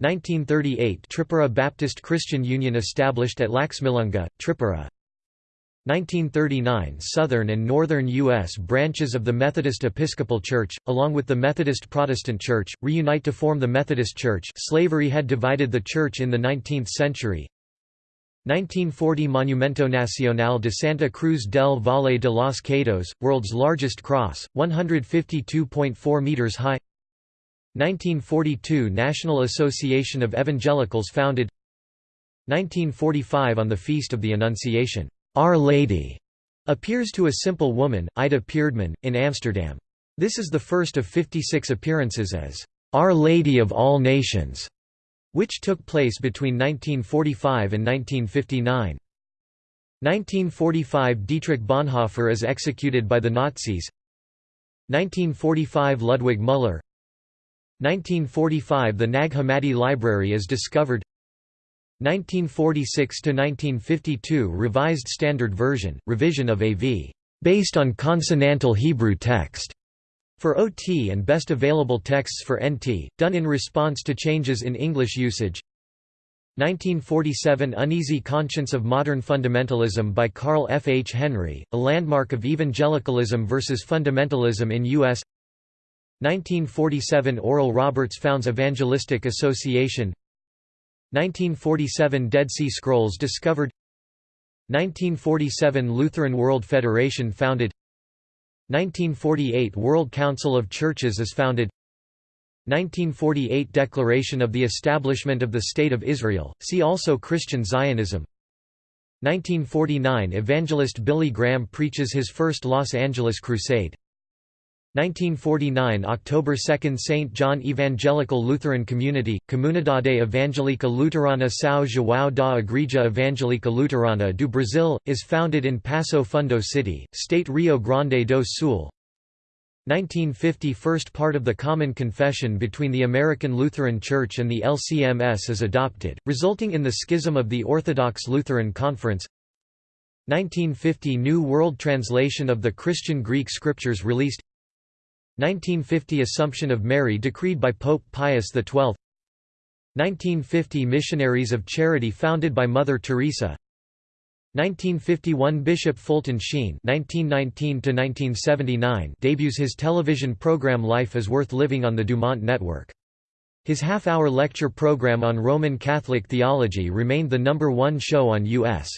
1938 Tripura Baptist Christian Union established at Laxmilunga, Tripura 1939 Southern and Northern U.S. branches of the Methodist Episcopal Church, along with the Methodist Protestant Church, reunite to form the Methodist Church slavery had divided the Church in the 19th century 1940 Monumento Nacional de Santa Cruz del Valle de los Caídos, world's largest cross, 152.4 meters high. 1942 National Association of Evangelicals founded. 1945 On the Feast of the Annunciation, Our Lady appears to a simple woman, Ida Peerdeman, in Amsterdam. This is the first of 56 appearances as Our Lady of All Nations which took place between 1945 and 1959. 1945 Dietrich Bonhoeffer is executed by the Nazis. 1945 Ludwig Müller. 1945 The Nag Hammadi Library is discovered. 1946–1952 Revised Standard Version, revision of AV, based on consonantal Hebrew text for OT and best available texts for NT, done in response to changes in English usage 1947 Uneasy Conscience of Modern Fundamentalism by Carl F. H. Henry, a landmark of evangelicalism versus fundamentalism in U.S. 1947 Oral Roberts founds Evangelistic Association 1947 Dead Sea Scrolls discovered 1947 Lutheran World Federation founded 1948 World Council of Churches is founded. 1948 Declaration of the Establishment of the State of Israel, see also Christian Zionism. 1949 Evangelist Billy Graham preaches his first Los Angeles Crusade 1949 October 2 St. John Evangelical Lutheran Community, Comunidade Evangelica Luterana São João da Igreja Evangelica Luterana do Brasil, is founded in Passo Fundo City, State Rio Grande do Sul. 1950 First part of the Common Confession between the American Lutheran Church and the LCMS is adopted, resulting in the schism of the Orthodox Lutheran Conference 1950 New World Translation of the Christian Greek Scriptures released 1950 Assumption of Mary decreed by Pope Pius XII 1950 Missionaries of Charity founded by Mother Teresa 1951 Bishop Fulton Sheen (1919–1979) debuts his television program Life is Worth Living on the Dumont Network. His half-hour lecture program on Roman Catholic theology remained the number one show on U.S.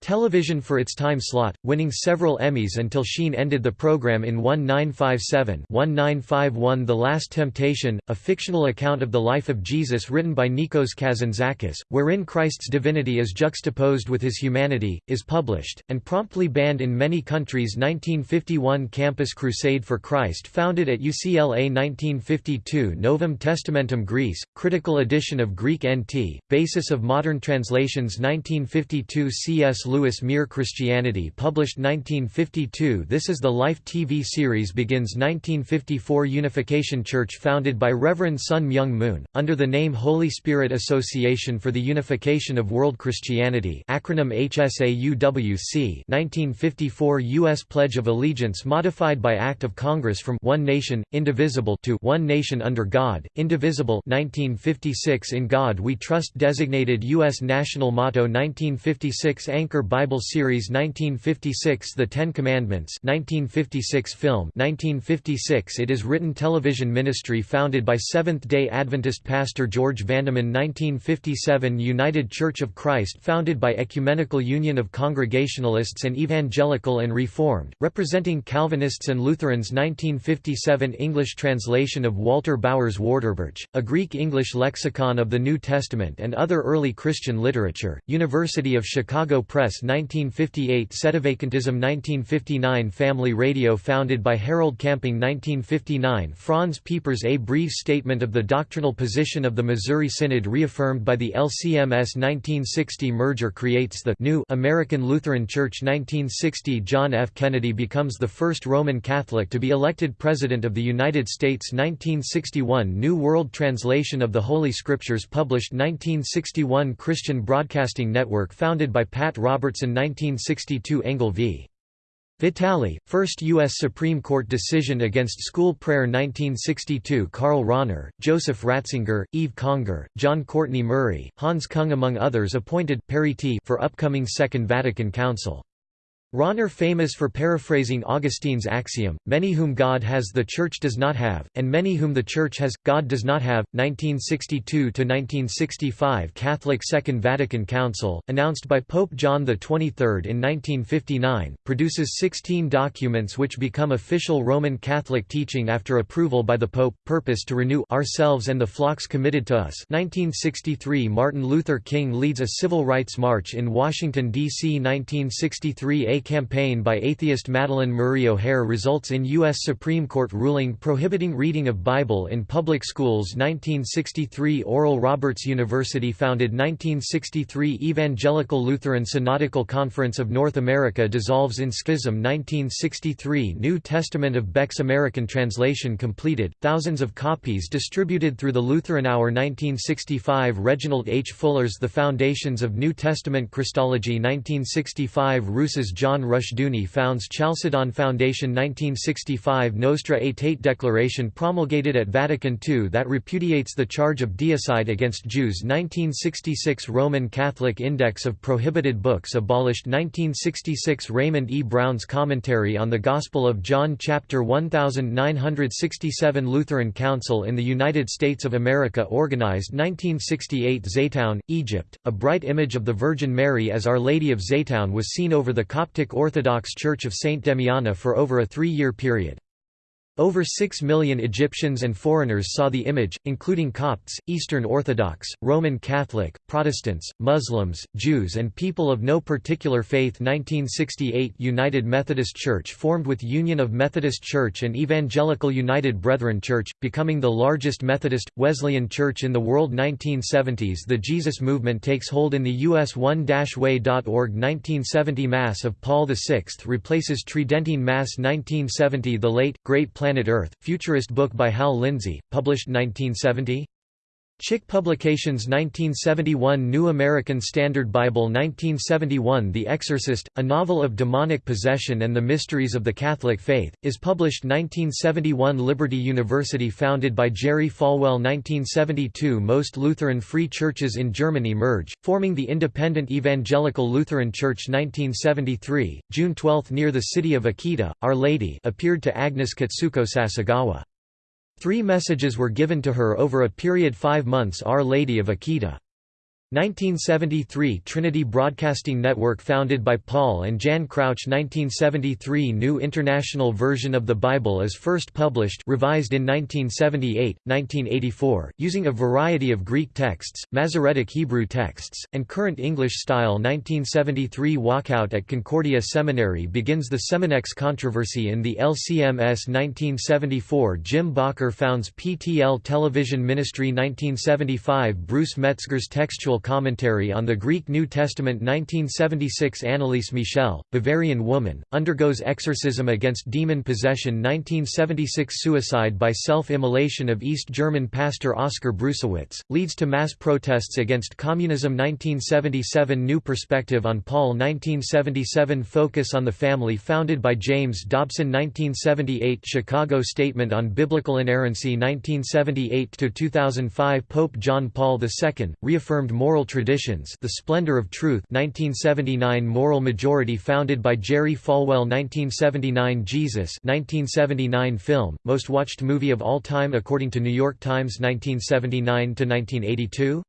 Television for its time slot, winning several Emmys until Sheen ended the program in 1957-1951 The Last Temptation, a fictional account of the life of Jesus written by Nikos Kazantzakis, wherein Christ's divinity is juxtaposed with his humanity, is published, and promptly banned in many countries. 1951 Campus Crusade for Christ founded at UCLA 1952 Novum Testamentum Graece, critical edition of Greek NT, basis of modern translations. 1952 C.S. Lewis Mere Christianity published 1952 This is the Life TV series begins 1954 Unification Church founded by Reverend Sun Myung Moon, under the name Holy Spirit Association for the Unification of World Christianity acronym HSAUWC 1954 U.S. Pledge of Allegiance modified by Act of Congress from One Nation, Indivisible to One Nation under God, Indivisible 1956 In God We Trust designated U.S. national motto 1956 Anchor Bible Series 1956 The Ten Commandments 1956 film 1956 It is written television ministry founded by Seventh-day Adventist pastor George Vandeman 1957 United Church of Christ founded by Ecumenical Union of Congregationalists and Evangelical and Reformed, representing Calvinists and Lutherans 1957 English translation of Walter Bauer's Wörterbuch, a Greek-English lexicon of the New Testament and other early Christian literature, University of Chicago Press 1958 Sedevacantism 1959 Family Radio founded by Harold Camping 1959 Franz Pieper's A Brief Statement of the Doctrinal Position of the Missouri Synod reaffirmed by the LCMS 1960 Merger creates the new American Lutheran Church 1960 John F. Kennedy becomes the first Roman Catholic to be elected President of the United States 1961 New World Translation of the Holy Scriptures published 1961 Christian Broadcasting Network founded by Pat Robertson 1962 Engel v. Vitale, first U.S. Supreme Court decision against school prayer 1962 Karl Rahner, Joseph Ratzinger, Yves Congar, John Courtney Murray, Hans Kung among others appointed for upcoming Second Vatican Council. Rahner famous for paraphrasing Augustine's axiom, many whom God has the Church does not have, and many whom the Church has, God does not have. 1962–1965 Catholic Second Vatican Council, announced by Pope John XXIII in 1959, produces 16 documents which become official Roman Catholic teaching after approval by the Pope, purpose to renew ourselves and the flocks committed to us 1963 Martin Luther King leads a civil rights march in Washington, D.C. 1963 Campaign by atheist Madalyn Murray O'Hair results in U.S. Supreme Court ruling prohibiting reading of Bible in public schools 1963 Oral Roberts University founded 1963 Evangelical Lutheran Synodical Conference of North America dissolves in schism 1963 New Testament of Beck's American translation completed, thousands of copies distributed through the Lutheran Hour 1965 Reginald H. Fuller's The Foundations of New Testament Christology 1965 Rousas John John Rushdoony founds Chalcedon Foundation 1965 Nostra Aetate Declaration promulgated at Vatican II that repudiates the charge of deicide against Jews. 1966 Roman Catholic Index of Prohibited Books abolished. 1966 Raymond E. Brown's Commentary on the Gospel of John chapter 1967 Lutheran Council in the United States of America organized. 1968 Zeitoun, Egypt, a bright image of the Virgin Mary as Our Lady of Zeitoun was seen over the Coptic Coptic Orthodox Church of Saint Damiana for over a three-year period. Over 6 million Egyptians and foreigners saw the image, including Copts, Eastern Orthodox, Roman Catholic, Protestants, Muslims, Jews and people of no particular faith. 1968 United Methodist Church formed with Union of Methodist Church and Evangelical United Brethren Church, becoming the largest Methodist, Wesleyan church in the world. 1970s The Jesus Movement takes hold in the U.S. one-way.org 1970 Mass of Paul VI replaces Tridentine Mass. 1970 The late, great Planet Earth, futurist book by Hal Lindsey, published 1970 Chick Publications 1971 New American Standard Bible 1971 The Exorcist, a novel of demonic possession and the mysteries of the Catholic faith, is published 1971 Liberty University founded by Jerry Falwell 1972 Most Lutheran Free Churches in Germany merge, forming the Independent Evangelical Lutheran Church 1973, June 12 near the city of Akita, Our Lady appeared to Agnes Katsuko Sasagawa. Three messages were given to her over a period five months Our Lady of Akita. 1973 Trinity Broadcasting Network founded by Paul and Jan Crouch 1973 New International Version of the Bible is first published revised in 1978, 1984, using a variety of Greek texts, Masoretic Hebrew texts, and current English style 1973 Walkout at Concordia Seminary begins the Seminex controversy in the LCMS 1974 Jim Bakker founds PTL Television Ministry 1975 Bruce Metzger's textual commentary on the Greek New Testament 1976 Anneliese Michel, Bavarian woman, undergoes exorcism against demon possession 1976 Suicide by self-immolation of East German pastor Oskar Brusewitz, leads to mass protests against communism 1977 New Perspective on Paul 1977 Focus on the Family founded by James Dobson 1978 Chicago Statement on Biblical Inerrancy 1978–2005 Pope John Paul II, reaffirmed more Moral Traditions The Splendor of Truth 1979 Moral Majority founded by Jerry Falwell 1979 Jesus 1979 film, most watched movie of all time according to New York Times 1979–1982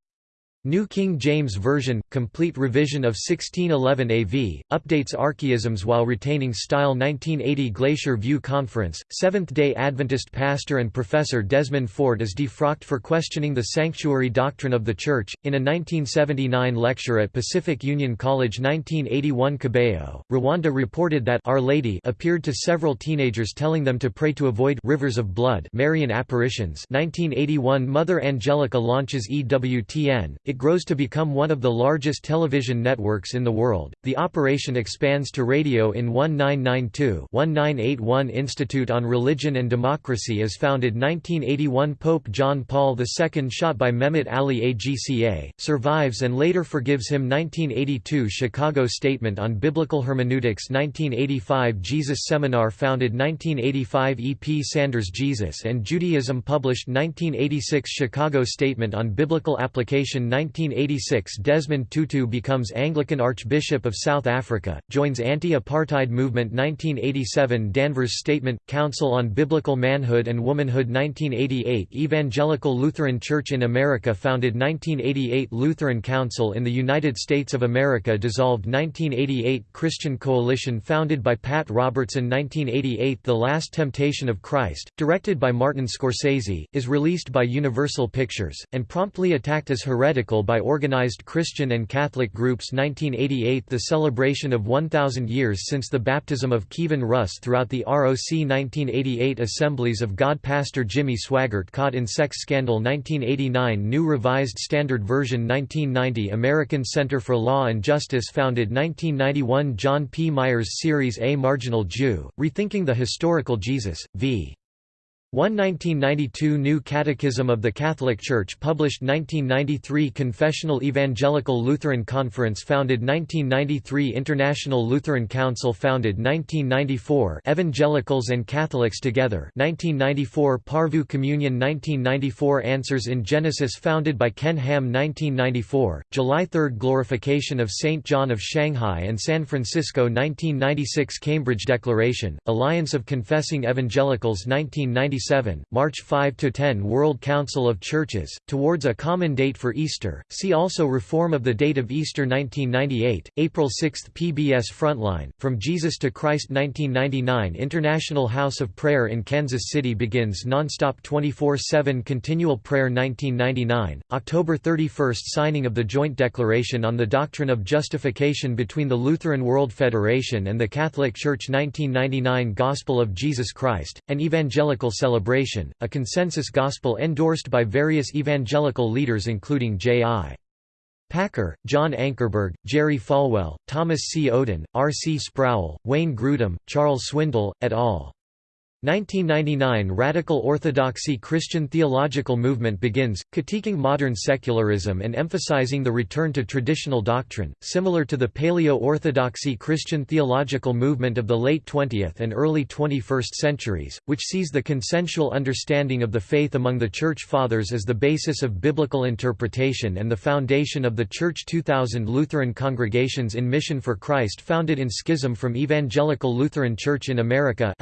New King James Version, complete revision of 1611 AV, updates archaisms while retaining style 1980 Glacier View Conference, Seventh-day Adventist pastor and professor Desmond Ford is defrocked for questioning the sanctuary doctrine of the Church. In a 1979 lecture at Pacific Union College 1981 Kibeho, Rwanda reported that Our Lady appeared to several teenagers telling them to pray to avoid rivers of blood Marian apparitions 1981 Mother Angelica launches EWTN, it grows to become one of the largest television networks in the world. The operation expands to radio in 1992-1981 Institute on Religion and Democracy is founded 1981 Pope John Paul II shot by Mehmet Ali Agca, survives and later forgives him 1982 Chicago Statement on Biblical Hermeneutics 1985 Jesus Seminar founded 1985 E. P. Sanders Jesus and Judaism published 1986 Chicago Statement on Biblical Application 1986 Desmond Tutu becomes Anglican Archbishop of South Africa, joins anti-apartheid movement 1987 Danvers Statement, Council on Biblical Manhood and Womanhood 1988 Evangelical Lutheran Church in America founded 1988 Lutheran Council in the United States of America dissolved 1988 Christian Coalition founded by Pat Robertson 1988 The Last Temptation of Christ, directed by Martin Scorsese, is released by Universal Pictures, and promptly attacked as heretical by organized Christian and Catholic groups 1988 The celebration of 1,000 years since the baptism of Kievan Rus throughout the ROC 1988 Assemblies of God Pastor Jimmy Swaggart caught in sex scandal 1989 New Revised Standard Version 1990 American Center for Law and Justice founded 1991 John P. Meier Series A Marginal Jew, Rethinking the Historical Jesus, v. 1 1992 New Catechism of the Catholic Church published 1993 Confessional Evangelical Lutheran Conference founded 1993 International Lutheran Council founded 1994 Evangelicals and Catholics Together 1994 Porvoo Communion 1994 Answers in Genesis founded by Ken Ham 1994, July 3 Glorification of St. John of Shanghai and San Francisco 1996 Cambridge Declaration, Alliance of Confessing Evangelicals 1996 March 5–10 World Council of Churches, towards a common date for Easter, see also Reform of the date of Easter 1998, April 6 PBS Frontline, From Jesus to Christ 1999 International House of Prayer in Kansas City begins non-stop 24-7 continual prayer 1999, October 31 Signing of the Joint Declaration on the Doctrine of Justification between the Lutheran World Federation and the Catholic Church 1999 Gospel of Jesus Christ, an evangelical celebration celebration, a consensus gospel endorsed by various evangelical leaders including J.I. Packer, John Ankerberg, Jerry Falwell, Thomas C. Oden, R. C. Sproul, Wayne Grudem, Charles Swindoll, et al. 1999 Radical Orthodoxy Christian theological movement begins, critiquing modern secularism and emphasizing the return to traditional doctrine, similar to the Paleo-Orthodoxy Christian theological movement of the late 20th and early 21st centuries, which sees the consensual understanding of the faith among the Church Fathers as the basis of biblical interpretation and the foundation of the Church 2000 Lutheran congregations in Mission for Christ founded in schism from Evangelical Lutheran Church in America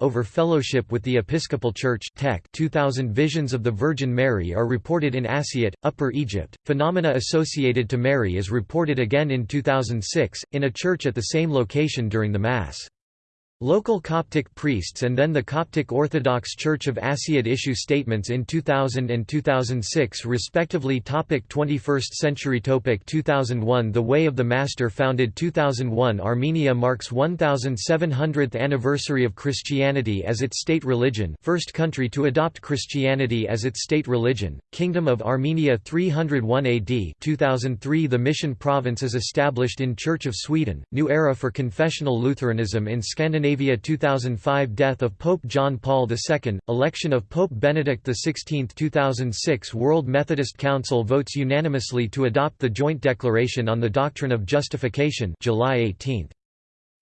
over fellowship with the Episcopal Church Tech 2000 visions of the Virgin Mary are reported in Asiut, Upper Egypt. Phenomena associated to Mary is reported again in 2006, in a church at the same location during the Mass. Local Coptic priests and then the Coptic Orthodox Church of Asiut issue statements in 2000 and 2006 respectively Topic 21st century Topic 2001 The Way of the Master founded 2001 Armenia marks 1700th anniversary of Christianity as its state religion first country to adopt Christianity as its state religion, Kingdom of Armenia 301 AD 2003 The Mission Province is established in Church of Sweden, new era for confessional Lutheranism in Scandinavia Scandinavia 2005 Death of Pope John Paul II, election of Pope Benedict XVI 2006 World Methodist Council votes unanimously to adopt the Joint Declaration on the Doctrine of Justification July 18.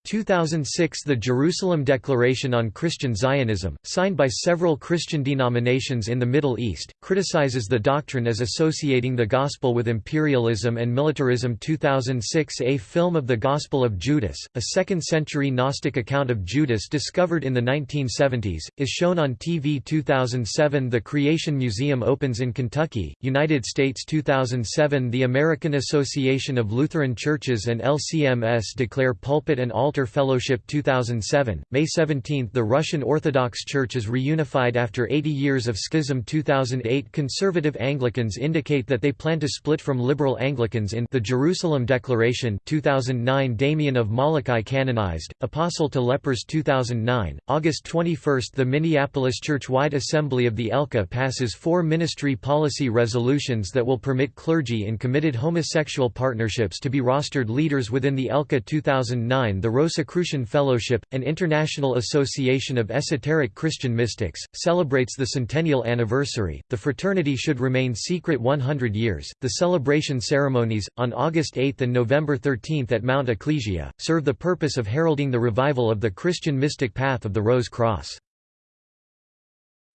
2006 The Jerusalem Declaration on Christian Zionism, signed by several Christian denominations in the Middle East, criticizes the doctrine as associating the Gospel with imperialism and militarism. 2006 A film of the Gospel of Judas, a 2nd-century Gnostic account of Judas discovered in the 1970s, is shown on TV 2007 The Creation Museum opens in Kentucky, United States. 2007 The American Association of Lutheran Churches and LCMS declare pulpit and altar Fellowship 2007, May 17 The Russian Orthodox Church is reunified after 80 years of schism. 2008 Conservative Anglicans indicate that they plan to split from liberal Anglicans in the Jerusalem Declaration. 2009 Damien of Molokai canonized, Apostle to lepers. 2009, August 21 The Minneapolis Church-wide Assembly of the ELCA passes four ministry policy resolutions that will permit clergy in committed homosexual partnerships to be rostered leaders within the ELCA 2009 The Rosicrucian Fellowship, an international association of esoteric Christian mystics, celebrates the centennial anniversary. The fraternity should remain secret 100 years. The celebration ceremonies, on August 8 and November 13 at Mount Ecclesia, serve the purpose of heralding the revival of the Christian mystic path of the Rose Cross.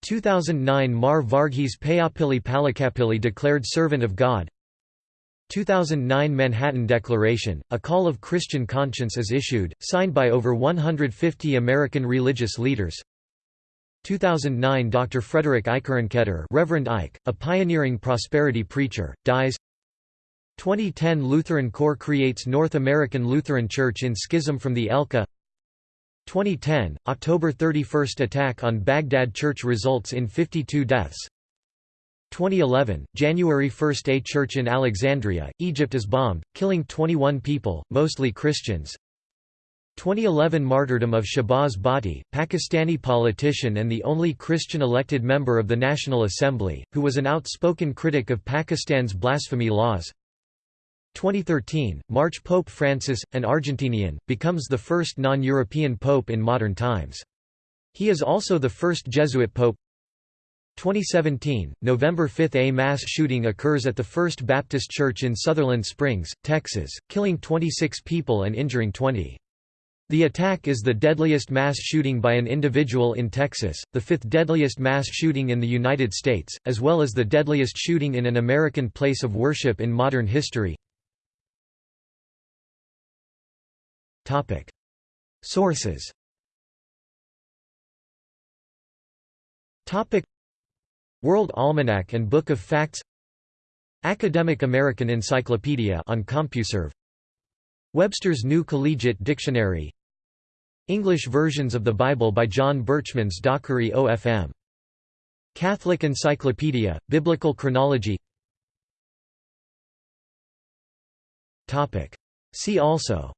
2009 Mar Varghese Payyappilly Palakkappilly declared Servant of God, 2009 Manhattan Declaration, a call of Christian conscience is issued, signed by over 150 American religious leaders. 2009 Dr. Frederick Eikerenkoetter Reverend Ike, a pioneering prosperity preacher, dies 2010 Lutheran CORE creates North American Lutheran Church in schism from the ELCA 2010, October 31 attack on Baghdad Church results in 52 deaths 2011, January 1 – A church in Alexandria, Egypt is bombed, killing 21 people, mostly Christians 2011 Martyrdom of Shahbaz Bhatti, Pakistani politician and the only Christian elected member of the National Assembly, who was an outspoken critic of Pakistan's blasphemy laws 2013, March Pope Francis, an Argentinian, becomes the first non-European pope in modern times. He is also the first Jesuit pope 2017, November 5 A mass shooting occurs at the First Baptist Church in Sutherland Springs, Texas, killing 26 people and injuring 20. The attack is the deadliest mass shooting by an individual in Texas, the fifth deadliest mass shooting in the United States, as well as the deadliest shooting in an American place of worship in modern history. Sources World Almanac and Book of Facts Academic American Encyclopedia on CompuServe Webster's New Collegiate Dictionary English versions of the Bible by John Berchmans Dockery OFM. Catholic Encyclopedia, Biblical Chronology Topic. See also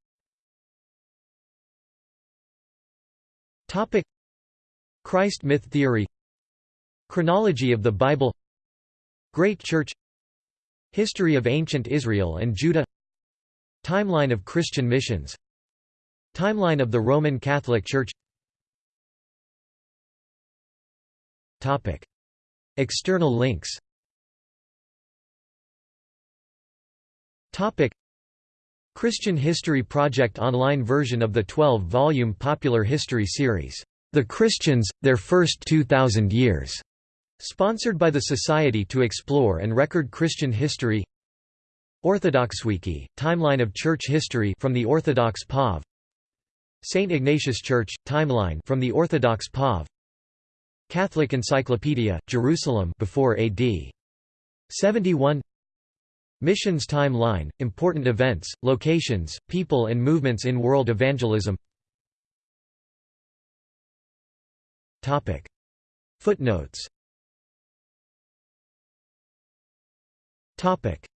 Topic. Christ myth theory Chronology of the Bible Great Church History of ancient Israel and Judah Timeline of Christian missions Timeline of the Roman Catholic Church Topic. External links Topic. Christian History Project online version of the 12-volume popular history series, The Christians, Their First 2,000 Years, sponsored by the Society to Explore and Record Christian History. OrthodoxWiki, timeline of church history from the Orthodox POV St. Ignatius Church, timeline from the Orthodox POV Catholic Encyclopedia, Jerusalem before AD 71 Missions timeline, important events, locations, people and movements in world evangelism. Footnotes Topic: